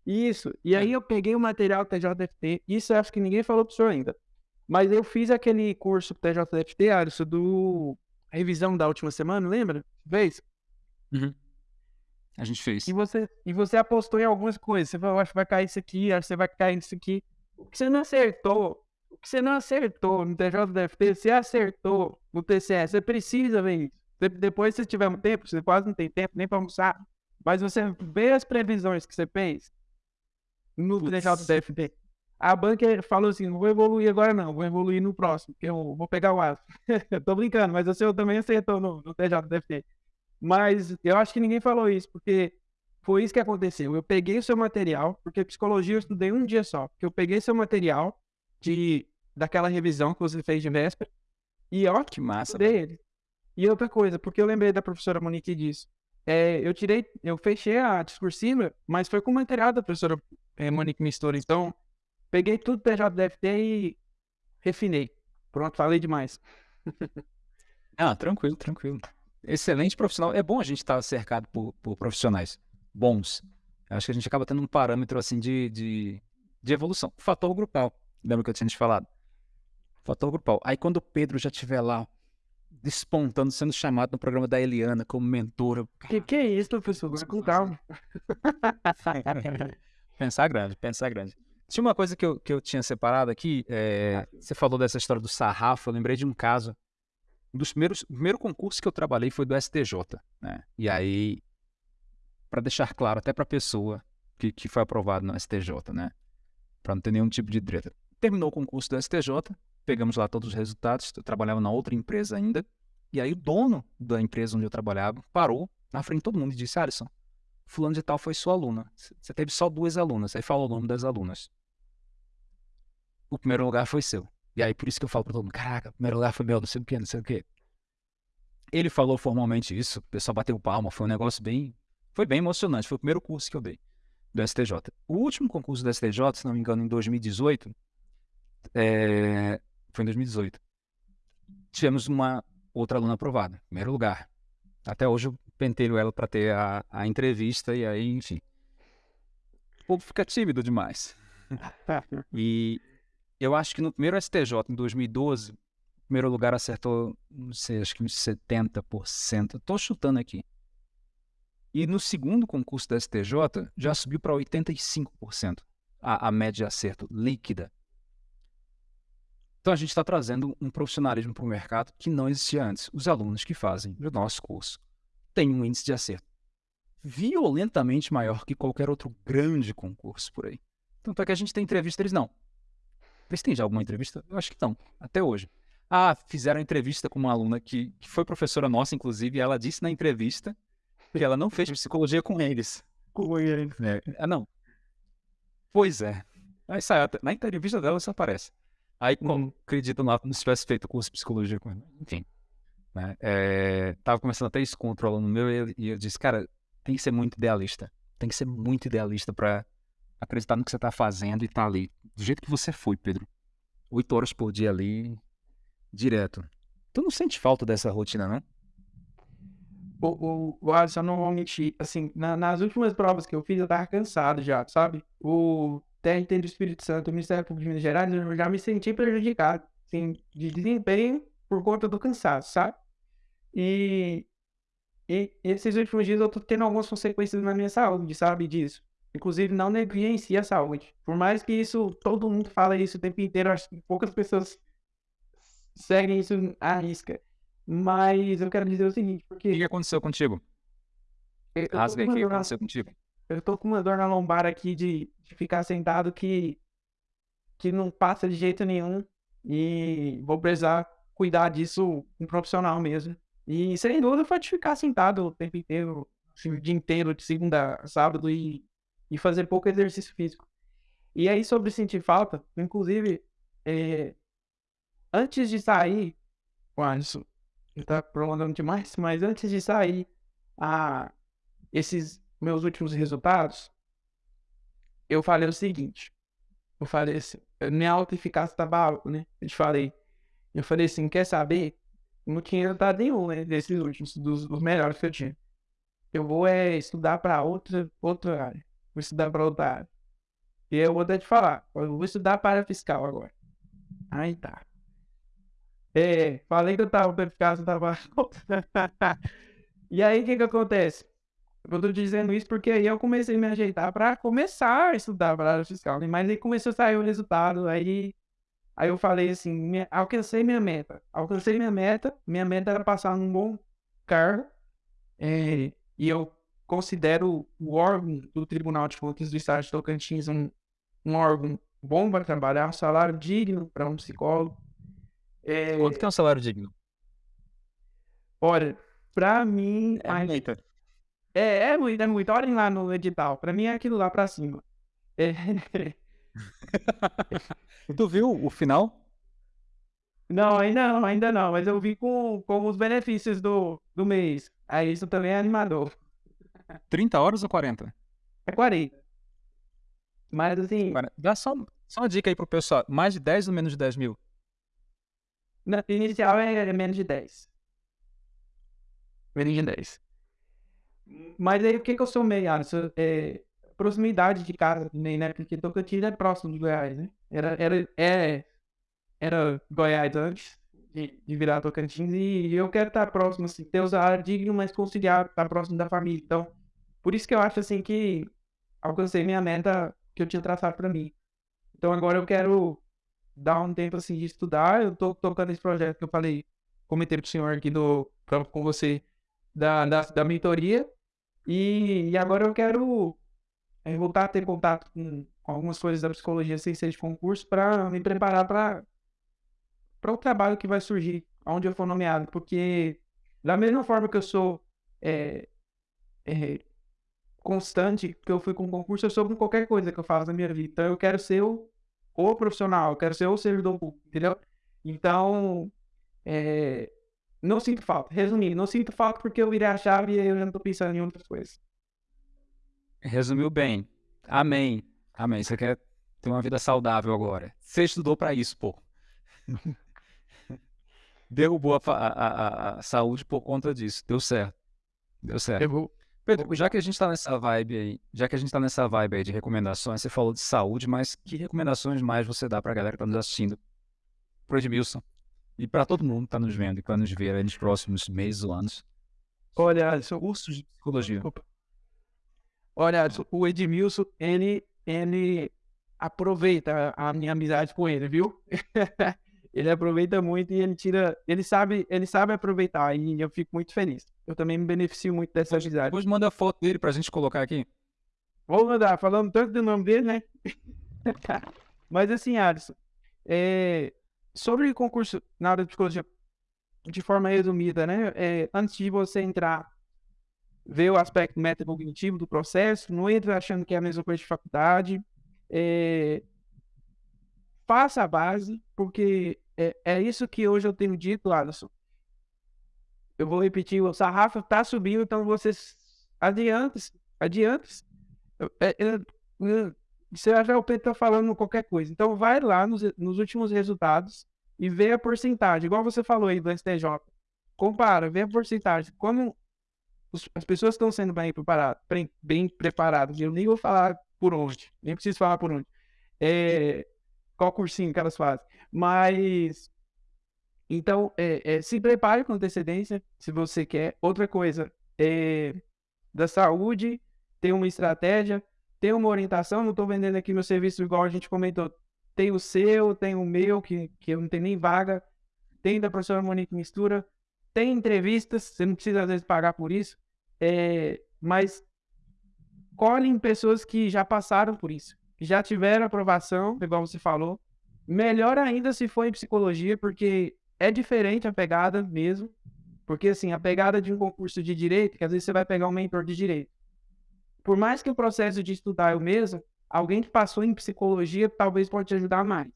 Isso. E aí eu peguei o material TJFT. Isso eu acho que ninguém falou pro senhor ainda. Mas eu fiz aquele curso TJFT, Alisson, do revisão da última semana, lembra? Fez? Uhum. A gente fez. E você, e você apostou em algumas coisas. Você falou, acho que vai cair isso aqui, acho que você vai cair nisso aqui. O que você não acertou, o que você não acertou no TJDFT, você acertou no TCE. Você precisa ver isso. Depois, se tiver um tempo, você quase não tem tempo nem para almoçar, mas você vê as previsões que você fez no. TJDFT. A banca falou assim, não vou evoluir agora não, vou evoluir no próximo, que eu vou pegar o aço. Eu Tô brincando, mas o seu também acertou no, no TJDFT. Mas eu acho que ninguém falou isso, porque foi isso que aconteceu. Eu peguei o seu material, porque psicologia eu estudei um dia só. Porque eu peguei seu material de daquela revisão que você fez de véspera, e ó, Que massa. estudei velho. ele. E outra coisa, porque eu lembrei da professora Monique disso. É, eu tirei, eu fechei a discursiva, mas foi com o material da professora é, Monique Mistura. Então, peguei tudo PJDFT e refinei. Pronto, falei demais. Ah, tranquilo, tranquilo. Excelente profissional. É bom a gente estar cercado por, por profissionais bons. Acho que a gente acaba tendo um parâmetro assim de, de, de evolução. Fator grupal. Lembra que eu tinha te falado? Fator grupal. Aí quando o Pedro já estiver lá despontando, sendo chamado no programa da Eliana como mentora. Que que é isso, professor? Com calma. Pensar grande, pensar grande. Tinha uma coisa que eu, que eu tinha separado aqui. é, você falou dessa história do sarrafo. Eu lembrei de um caso. Um dos primeiros, o primeiro concurso que eu trabalhei foi do STJ, né? E aí, para deixar claro até para a pessoa que, que foi aprovado no STJ, né? Para não ter nenhum tipo de treta. Terminou o concurso do STJ, pegamos lá todos os resultados. Eu trabalhava na outra empresa ainda. E aí o dono da empresa onde eu trabalhava parou na frente de todo mundo e disse: Alisson, fulano de tal foi sua aluna. Você teve só duas alunas. Aí falou o nome das alunas. O primeiro lugar foi seu. E aí por isso que eu falo pra todo mundo, caraca, o primeiro lugar foi meu, não sei o que, não sei o que. Ele falou formalmente isso, o pessoal bateu palma, foi um negócio bem... Foi bem emocionante, foi o primeiro curso que eu dei do STJ. O último concurso do STJ, se não me engano, em 2018, é, foi em 2018, tivemos uma outra aluna aprovada, primeiro lugar. Até hoje eu penteiro ela para ter a, a entrevista e aí, enfim. O povo fica tímido demais. E eu acho que no primeiro STJ, em 2012, o primeiro lugar acertou, não sei, acho que uns 70%. Tô chutando aqui. E no segundo concurso da STJ, já subiu para 85% a, a média de acerto líquida. Então a gente está trazendo um profissionalismo para o mercado que não existia antes. Os alunos que fazem o nosso curso têm um índice de acerto violentamente maior que qualquer outro grande concurso por aí. Tanto é que a gente tem entrevista, eles não. Vê se tem já alguma entrevista? Eu acho que não, até hoje. Ah, fizeram entrevista com uma aluna que, que foi professora nossa, inclusive, e ela disse na entrevista que ela não fez psicologia com eles. Com ele. Ah, não. Pois é. Aí sai, na entrevista dela isso aparece. Aí, como acreditam lá como se tivesse feito curso de psicologia com. Enfim. Né? É, tava começando até isso contra o aluno meu e ele- e eu disse, cara, tem que ser muito idealista. Tem que ser muito idealista para acreditar no que você tá fazendo e tá ali. Do jeito que você foi, Pedro. Oito horas por dia ali, direto. Tu não sente falta dessa rotina, não? o, o, o Alisson, não vou mentir, assim, na- nas últimas provas que eu fiz, eu tava cansado já, sabe? O TRT do Espírito Santo, Ministério Público de Minas Gerais, eu já me senti prejudicado, assim, de desempenho por conta do cansaço, sabe? E, e esses últimos dias eu tô tendo algumas consequências na minha saúde, sabe disso? Inclusive, não negligencie a saúde. Por mais que isso, todo mundo fala isso o tempo inteiro, acho que poucas pessoas seguem isso à risca. Mas eu quero dizer o seguinte, O que, porque aconteceu contigo? Rasga aí, o que aconteceu contigo? Eu tô com uma dor na lombar aqui de, de ficar sentado que, que não passa de jeito nenhum. E vou precisar cuidar disso um profissional mesmo. E sem dúvida pode ficar sentado o tempo inteiro, assim, o dia inteiro, de segunda a sábado, e, e fazer pouco exercício físico. E aí, sobre sentir falta, inclusive, é, antes de sair, Ué, isso tá prolongando demais, mas antes de sair a, esses meus últimos resultados, eu falei o seguinte. Eu falei assim, minha autoeficácia estava alta, né? Eu te falei. Eu falei assim, quer saber? Não tinha resultado nenhum, né? Desses últimos, dos, dos melhores que eu tinha. Eu vou é, estudar para outra, outra área. Vou estudar para outra área. E eu vou até te falar. Eu vou estudar para fiscal agora. Aí tá. É, falei que eu tava autoeficácia, eu tava. E aí, o que que acontece? Eu tô dizendo isso porque aí eu comecei a me ajeitar para começar a estudar para área fiscal, né? Mas aí começou a sair o resultado, aí, aí eu falei assim, minha- alcancei minha meta. Alcancei minha meta, minha meta era passar num bom cargo, é, e eu considero o órgão do Tribunal de Contas do Estado de Tocantins um, um órgão bom para trabalhar, um salário digno para um psicólogo. É, Quanto que é um salário digno? olha, para mim, É a-. É, é muito, é muito. Olhem lá no edital. Pra mim é aquilo lá pra cima. É, Tu viu o final? Não, ainda não, ainda não. Mas eu vi com, com os benefícios do, do mês. Aí isso também é animador. 30 horas ou 40? É 40. Mas assim, Dá só, só uma dica aí pro pessoal. Mais de 10 ou menos de 10 mil? na inicial é, é menos de 10. Menos de 10. Mas aí o que que eu sou meio, Alisson? É, proximidade de casa também, né? Porque Tocantins é próximo de Goiás, né? Era, era, é, era Goiás antes de, de virar Tocantins e eu quero estar próximo, assim, ter o digno, mas conciliar, estar próximo da família. Então, por isso que eu acho, assim, que alcancei minha meta que eu tinha traçado pra mim. Então agora eu quero dar um tempo, assim, de estudar. Eu tô tocando esse projeto que eu falei, comentei pro senhor aqui do, com você, da, da, da mentoria. E, e agora eu quero é, voltar a ter contato com algumas coisas da psicologia sem ser de concurso para me preparar para para o trabalho que vai surgir, onde eu for nomeado. Porque, da mesma forma que eu sou é, é, constante, que eu fui com concurso, eu sou com qualquer coisa que eu faço na minha vida. Então, eu quero ser o, o profissional, eu quero ser o servidor público, entendeu? Então, é, não sinto falta. Resumindo, não sinto falta porque eu virei a chave e eu já não tô pensando em outras coisas. Resumiu bem. Amém. Amém. Você quer ter uma vida saudável agora. Você estudou pra isso, pô. Derrubou a, a- a- a- a saúde por conta disso. Deu certo. Deu certo. Pedro, já que a gente tá nessa vibe aí, já que a gente tá nessa vibe aí de recomendações, você falou de saúde, mas que recomendações mais você dá pra galera que tá nos assistindo? Pro Edmilson. E pra todo mundo que tá nos vendo e que vai nos ver aí nos próximos meses ou anos. Olha, Alisson, Cursos de psicologia. Desculpa. Olha, Alisson, o Edmilson, ele, ele aproveita a minha amizade com ele, viu? ele aproveita muito e ele tira, ele sabe, ele sabe aproveitar e eu fico muito feliz. Eu também me beneficio muito dessa amizade. Depois manda a foto dele pra gente colocar aqui. Vou mandar, falando tanto do nome dele, né? Mas assim, Alisson, é, sobre o concurso na área de psicologia, de forma resumida, né? É, antes de você entrar, ver o aspecto metacognitivo do processo, não entra achando que é a mesma coisa de faculdade. É, faça a base, porque é, é isso que hoje eu tenho dito, Alisson. Eu vou repetir, o sarrafo tá subindo, então vocês é- é- Você vai ver o Pedro tá falando qualquer coisa. Então vai lá nos, nos últimos resultados e vê a porcentagem, igual você falou aí do STJ. Compara, vê a porcentagem. Quando os- as pessoas estão sendo bem preparadas, bem preparadas. Eu nem vou falar por onde, nem preciso falar por onde. É, qual cursinho que elas fazem. Mas, então, é, é, se prepare com antecedência, se você quer. Outra coisa, é, da saúde, tem uma estratégia, tem uma orientação. Não estou vendendo aqui meu serviço igual a gente comentou. Tem o seu, tem o meu, que, que eu não tenho nem vaga. Tem da professora Monique Mistura. Tem entrevistas, você não precisa às vezes pagar por isso. É, mas colhem pessoas que já passaram por isso, que já tiveram aprovação, igual você falou. Melhor ainda se for em psicologia, porque é diferente a pegada mesmo. Porque, assim, a pegada de um concurso de direito, que às vezes você vai pegar um mentor de direito. Por mais que o processo de estudar é o mesmo, alguém que passou em psicologia talvez pode te ajudar mais.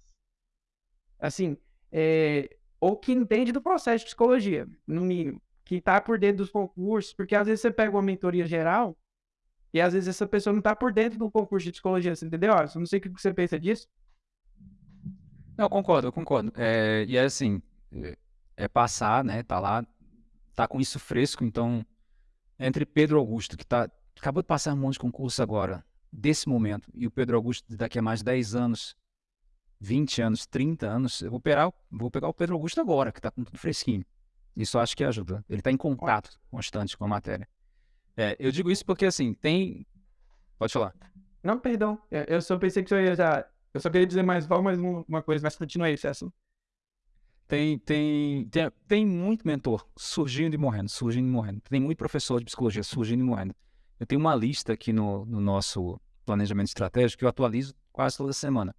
Assim, é, ou que entende do processo de psicologia, no mínimo. Que está por dentro dos concursos, porque às vezes você pega uma mentoria geral e às vezes essa pessoa não está por dentro do concurso de psicologia, você entendeu? Eu não sei o que você pensa disso. Não, concordo, concordo. É, e é assim, é, é passar, né? Tá lá, tá com isso fresco, então entre Pedro Augusto, que tá, acabou de passar um monte de concurso agora, desse momento, e o Pedro Augusto daqui a mais 10 anos, 20 anos, 30 anos, eu vou pegar, vou pegar o Pedro Augusto agora, que tá com tudo fresquinho. Isso eu acho que ajuda. Ele tá em contato constante com a matéria. É, eu digo isso porque, assim, tem... Pode falar. Não, perdão. É, Eu só pensei que você ia já. Eu só queria dizer mais mais um- uma coisa, mas continua aí, César. Tem, tem, tem, tem muito mentor surgindo e morrendo, surgindo e morrendo. Tem muito professor de psicologia surgindo e morrendo. Eu tenho uma lista aqui no, no nosso planejamento estratégico que eu atualizo quase toda semana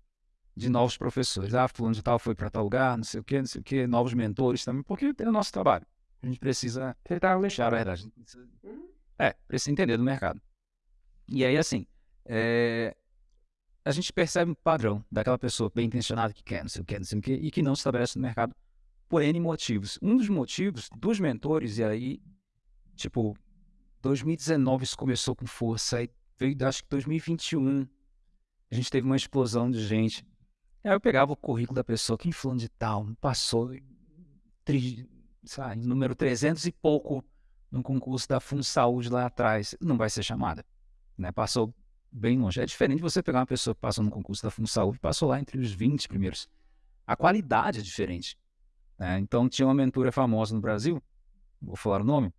de novos professores. Ah, fulano de tal foi para tal lugar, não sei o quê, não sei o quê, novos mentores também, porque é o nosso trabalho. A gente precisa tá deixar a verdade. A precisa- É, precisa entender do mercado. E aí, assim, é, a gente percebe um padrão daquela pessoa bem intencionada que quer, não sei o que, não sei o que, e que não se estabelece no mercado por N motivos. Um dos motivos dos mentores, e aí, tipo, 2019 isso começou com força, aí veio, acho que 2021, a gente teve uma explosão de gente. Aí eu pegava o currículo da pessoa, quem fulano de tal, passou, tri, sabe, número 300 e pouco no concurso da Fundo Saúde lá atrás, não vai ser chamada. Né? Passou bem longe. É diferente você pegar uma pessoa que passou no concurso da Fundo Saúde passou lá entre os 20 primeiros. A qualidade é diferente. né? Então, tinha uma mentora famosa no Brasil, vou falar o nome,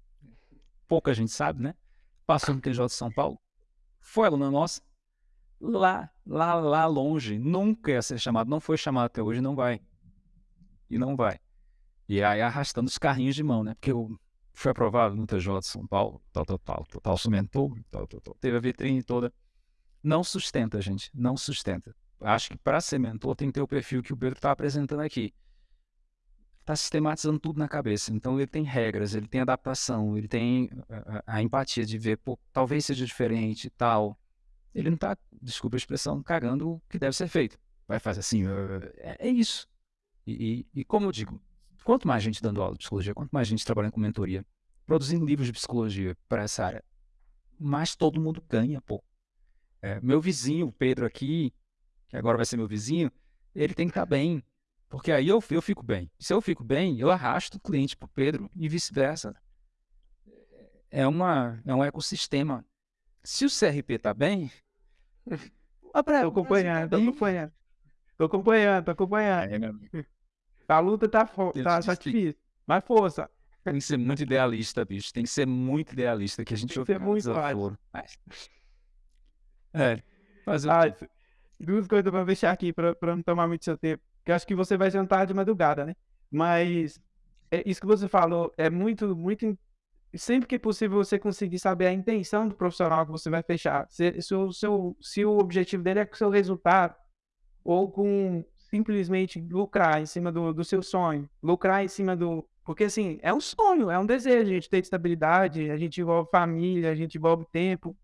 pouca gente sabe, né? Passou no TJ de São Paulo, foi aluna nossa, lá, lá, lá longe, nunca ia ser chamado, não foi chamado até hoje, não vai. E não vai. E aí arrastando os carrinhos de mão, né? Porque eu fui aprovado no TJ de São Paulo, tal, tal, tal, tal, tal, sou mentor, tal, tal, tal. Teve a vitrine toda. Não sustenta, gente, não sustenta. Acho que para ser mentor tem que ter o perfil que o Pedro está apresentando aqui. Está sistematizando tudo na cabeça. Então ele tem regras, ele tem adaptação, ele tem a, a- empatia de ver, pô, talvez seja diferente e tal. Ele não está, desculpa a expressão, cagando o que deve ser feito. Vai fazer assim, é, é isso. E, e- e como eu digo, quanto mais gente dando aula de psicologia, quanto mais gente trabalhando com mentoria, produzindo livros de psicologia para essa área, mais todo mundo ganha, pô. É, meu vizinho, Pedro aqui, que agora vai ser meu vizinho, ele tem que estar bem. Porque aí eu, eu fico bem. Se eu fico bem, eu arrasto o cliente para o Pedro e vice-versa. É, uma, é um ecossistema. Se o CRP está bem, Tô acompanhando, tô acompanhando. Tô acompanhando, tô acompanhando. É. A luta tá, Eu tá, tá disse- difícil. Mas força. Tem que ser muito idealista, bicho. Tem que ser muito idealista, que a gente Tem que ouve ser muito. Mas- É. Ah, duas coisas pra deixar aqui, pra não tomar muito seu tempo. Que eu acho que você vai jantar de madrugada, né? Mas é, isso que você falou é muito, muito. Sempre que possível você conseguir saber a intenção do profissional que você vai fechar. Se, se, o, seu, se o objetivo dele é com o seu resultado, ou com simplesmente lucrar em cima do, do seu sonho, lucrar em cima do. Porque assim, é um sonho, é um desejo, a gente ter estabilidade, a gente envolve família, a gente envolve tempo.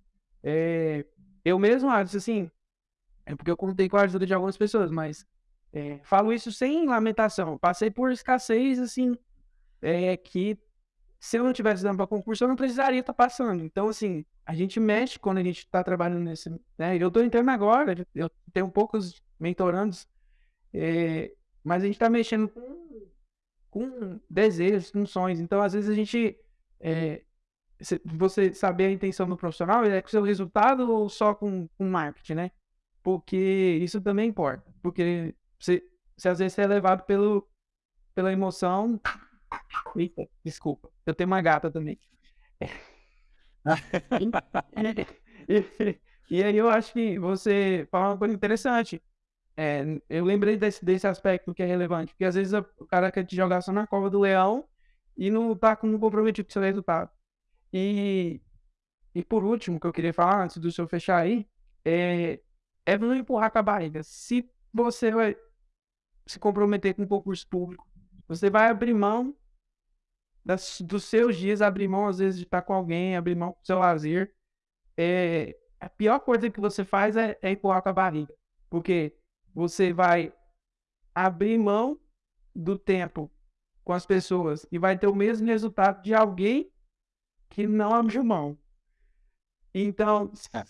É, eu mesmo acho assim, é porque eu contei com a ajuda de algumas pessoas, mas é, falo isso sem lamentação. Passei por escassez, assim, é, que se eu não tivesse dando para concurso, eu não precisaria estar passando. Então, assim, a gente mexe quando a gente está trabalhando nesse. Né? Eu estou entrando agora, eu tenho poucos mentorandos, é, mas a gente está mexendo com, com desejos, com sonhos. Então, às vezes, a gente é, você saber a intenção do profissional é com o seu resultado ou só com, com marketing, né? Porque isso também importa. Porque você às vezes você é levado pelo, pela emoção. Eita, desculpa. Eu tenho uma gata também. e, e, aí eu acho que você fala uma coisa interessante. É, eu lembrei desse, desse aspecto que é relevante, porque às vezes o cara quer te jogar só na cova do leão e não tá com comprometido com seu resultado. E, e por último, que eu queria falar, antes do senhor fechar aí, é, é não empurrar com a barriga. Se você vai se comprometer com o concurso público, você vai abrir mão das, dos seus dias, abrir mão às vezes de estar com alguém, abrir mão do seu lazer. É, a pior coisa que você faz é, é empurrar com a barriga. Porque você vai abrir mão do tempo com as pessoas e vai ter o mesmo resultado de alguém que não abriu mão. Então, é.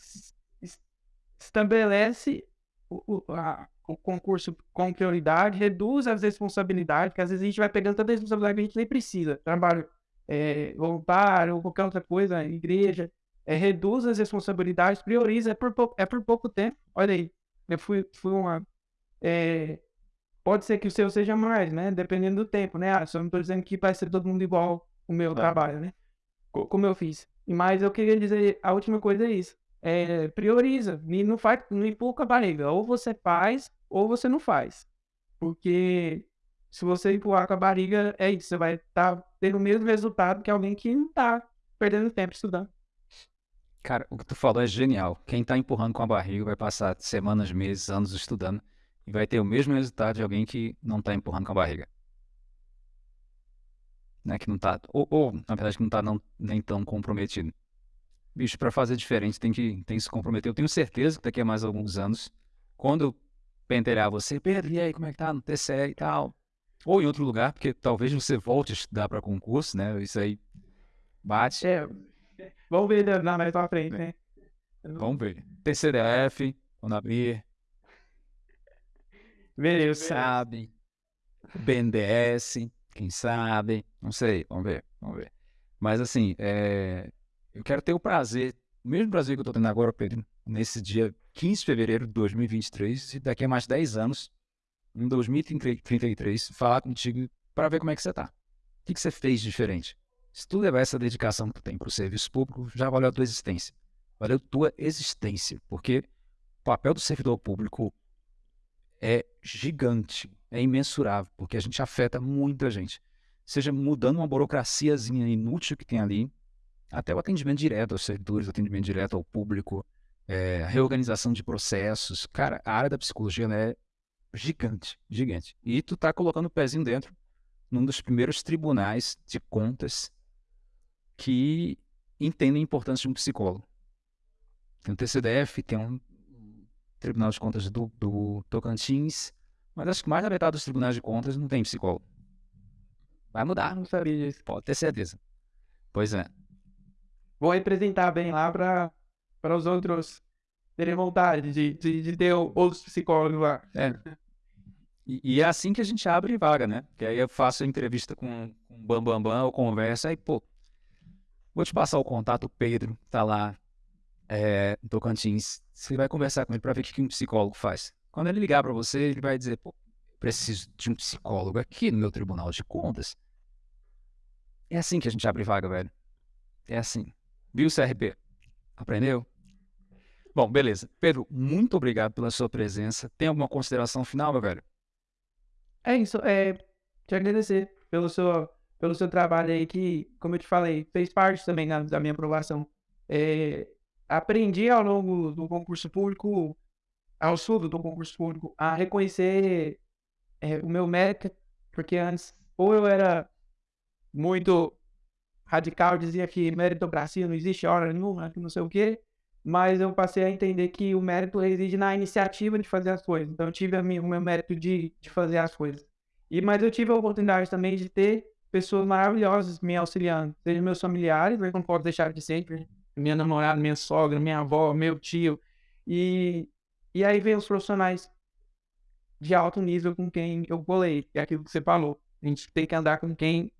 estabelece o, a, o concurso com prioridade, reduz as responsabilidades, porque às vezes a gente vai pegando tanta responsabilidade que a gente nem precisa. Trabalho é, voluntário ou qualquer outra coisa, igreja, é, reduz as responsabilidades, prioriza, é por, pouco, é por pouco tempo. Olha aí, eu fui, fui uma é, pode ser que o seu seja mais, né? Dependendo do tempo, né? Ah, só não estou dizendo que vai ser todo mundo igual o meu é. trabalho, né? Como eu fiz. Mas eu queria dizer, a última coisa é isso. É, prioriza, e não faz, não empurra a barriga. Ou você faz, ou você não faz. Porque se você empurrar com a barriga, é isso. Você vai estar tá tendo o mesmo resultado que alguém que não está perdendo tempo estudando. Cara, o que tu falou é genial. Quem está empurrando com a barriga vai passar semanas, meses, anos estudando e vai ter o mesmo resultado de alguém que não está empurrando com a barriga. Né? Que não tá, ou, ou, na verdade, que não está nem tão comprometido. Bicho, para fazer diferente tem que, tem que se comprometer. Eu tenho certeza que daqui a mais alguns anos, quando pentelhar você, Pedro, e aí, como é que tá no TCE e tal? Ou em outro lugar, porque talvez você volte a estudar para concurso, né? Isso aí bate. É, vamos ver né, mais pra frente, né? Vamos ver. TCDF, quando abrir, Beleza. Sabe. BNDES, quem sabe. Não sei, vamos ver, vamos ver. Mas assim, é... eu quero ter o prazer, o mesmo prazer que eu estou tendo agora, Pedro, nesse dia 15 de fevereiro de 2023, e daqui a mais 10 anos, em 2033, falar contigo para ver como é que você está. O que, que você fez diferente? Se tu levar essa dedicação que tu tem para o serviço público, já valeu a tua existência. Valeu tua existência, porque o papel do servidor público é gigante, é imensurável, porque a gente afeta muita gente. Seja mudando uma burocraciazinha inútil que tem ali, até o atendimento direto aos servidores, atendimento direto ao público, é, reorganização de processos. Cara, a área da psicologia é gigante, gigante. E tu tá colocando o pezinho dentro num dos primeiros tribunais de contas que entendem a importância de um psicólogo. Tem o TCDF, tem um Tribunal de Contas do, do Tocantins, mas acho que mais da metade dos tribunais de contas não tem psicólogo. Vai mudar. Não sabia disso. Pode ter certeza. Pois é. Vou representar bem lá para os outros terem vontade de, de, de ter outros psicólogos lá. É. E, e, é assim que a gente abre vaga, né? Que aí eu faço entrevista com, o Bambambam, Bam, Bam, eu converso, aí, pô, vou te passar o contato, o Pedro tá lá é, em Tocantins, você vai conversar com ele para ver o que um psicólogo faz. Quando ele ligar para você, ele vai dizer: Pô, preciso de um psicólogo aqui no meu tribunal de contas. É assim que a gente abre vaga, velho. É assim. Viu, CRP? Aprendeu? Bom, beleza. Pedro, muito obrigado pela sua presença. Tem alguma consideração final, meu velho? É isso. É, te agradecer pelo seu, pelo seu trabalho aí, que, como eu te falei, fez parte também da, minha aprovação. É, aprendi ao longo do concurso público, ao sul do concurso público, a reconhecer é, o meu mérito, porque antes, ou eu era muito radical, dizia que meritocracia não existe hora nenhuma, que não sei o quê, mas eu passei a entender que o mérito reside na iniciativa de fazer as coisas. Então, eu tive minha, o meu mérito de, de fazer as coisas. E, mas eu tive a oportunidade também de ter pessoas maravilhosas me auxiliando, seja meus familiares, eu não posso deixar de ser, minha namorada, minha sogra, minha avó, meu tio. E, e aí vem os profissionais de alto nível com quem eu colei, é aquilo que você falou. A gente tem que andar com quem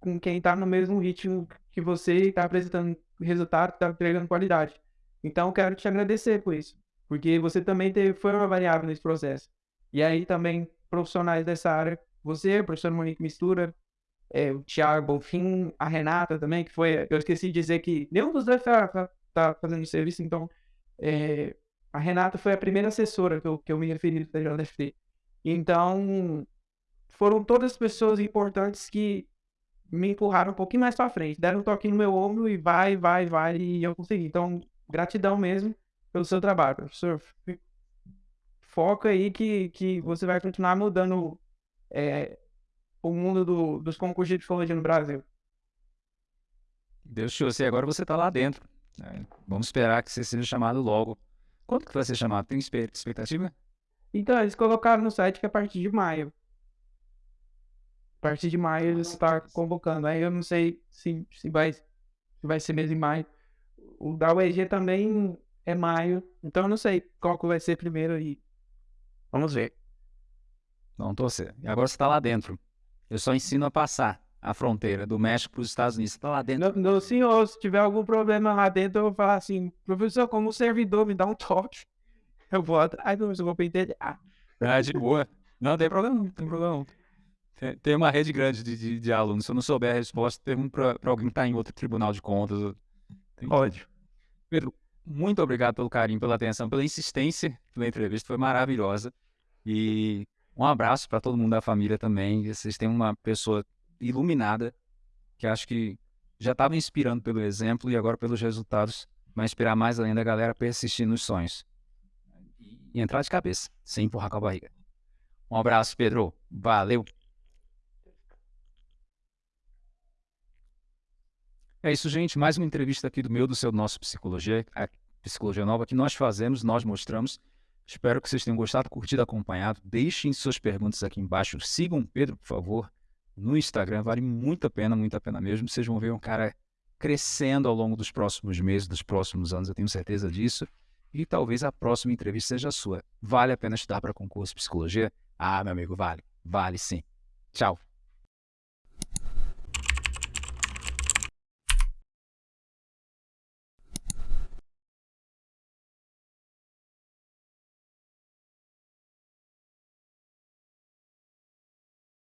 com quem tá no mesmo ritmo que você está apresentando resultado, está entregando qualidade. Então, quero te agradecer por isso, porque você também teve, foi uma variável nesse processo. E aí também profissionais dessa área, você, o professor Monique Mistura, é, o Thiago Bonfim, a Renata também, que foi, eu esqueci de dizer que nenhum dos dois está tá fazendo serviço, então é, a Renata foi a primeira assessora que eu, que eu me referi da JFT. Então, foram todas pessoas importantes que me empurraram um pouquinho mais para frente, deram um toque no meu ombro e vai, vai, vai, e eu consegui. Então, gratidão mesmo pelo seu trabalho, professor. Foca aí que, que você vai continuar mudando é, o mundo do, dos concursos de psicologia no Brasil. Deus te ouça, agora você está lá dentro. Né? Vamos esperar que você seja chamado logo. Quando que vai ser chamado? Tem expectativa? Então, eles colocaram no site que é a partir de maio. A partir de maio eles estão convocando. Aí eu não sei se, se, vai, se vai ser mesmo em maio. O da UEG também é maio. Então eu não sei qual que vai ser primeiro aí. Vamos ver. Vamos torcer. E agora você está lá dentro. Eu só ensino a passar a fronteira do México para os Estados Unidos. Você está lá dentro. Não, não, senhor, se tiver algum problema lá dentro, eu vou falar assim, professor, como servidor, me dá um toque. Eu vou atrás, eu vou entender. Ah, de boa. Não tem problema, não tem problema. Tem, tem uma rede grande de, de, de, alunos. Se eu não souber a resposta, pergunto para alguém que está em outro tribunal de contas. Pode. Pedro, muito obrigado pelo carinho, pela atenção, pela insistência pela entrevista. Foi maravilhosa. E um abraço para todo mundo da família também. Vocês têm uma pessoa iluminada que acho que já estava inspirando pelo exemplo e agora pelos resultados vai inspirar mais ainda a galera a persistir nos sonhos. E entrar de cabeça, sem empurrar com a barriga. Um abraço, Pedro. Valeu. É isso, gente. Mais uma entrevista aqui do meu, do seu, do nosso Psicologia, a Psicologia Nova, que nós fazemos, nós mostramos. Espero que vocês tenham gostado, curtido, acompanhado. Deixem suas perguntas aqui embaixo. Sigam o Pedro, por favor, no Instagram. Vale muito a pena, muito a pena mesmo. Vocês vão ver um cara crescendo ao longo dos próximos meses, dos próximos anos, eu tenho certeza disso. E talvez a próxima entrevista seja a sua. Vale a pena estudar para concurso de psicologia? Ah, meu amigo, vale. Vale sim. Tchau.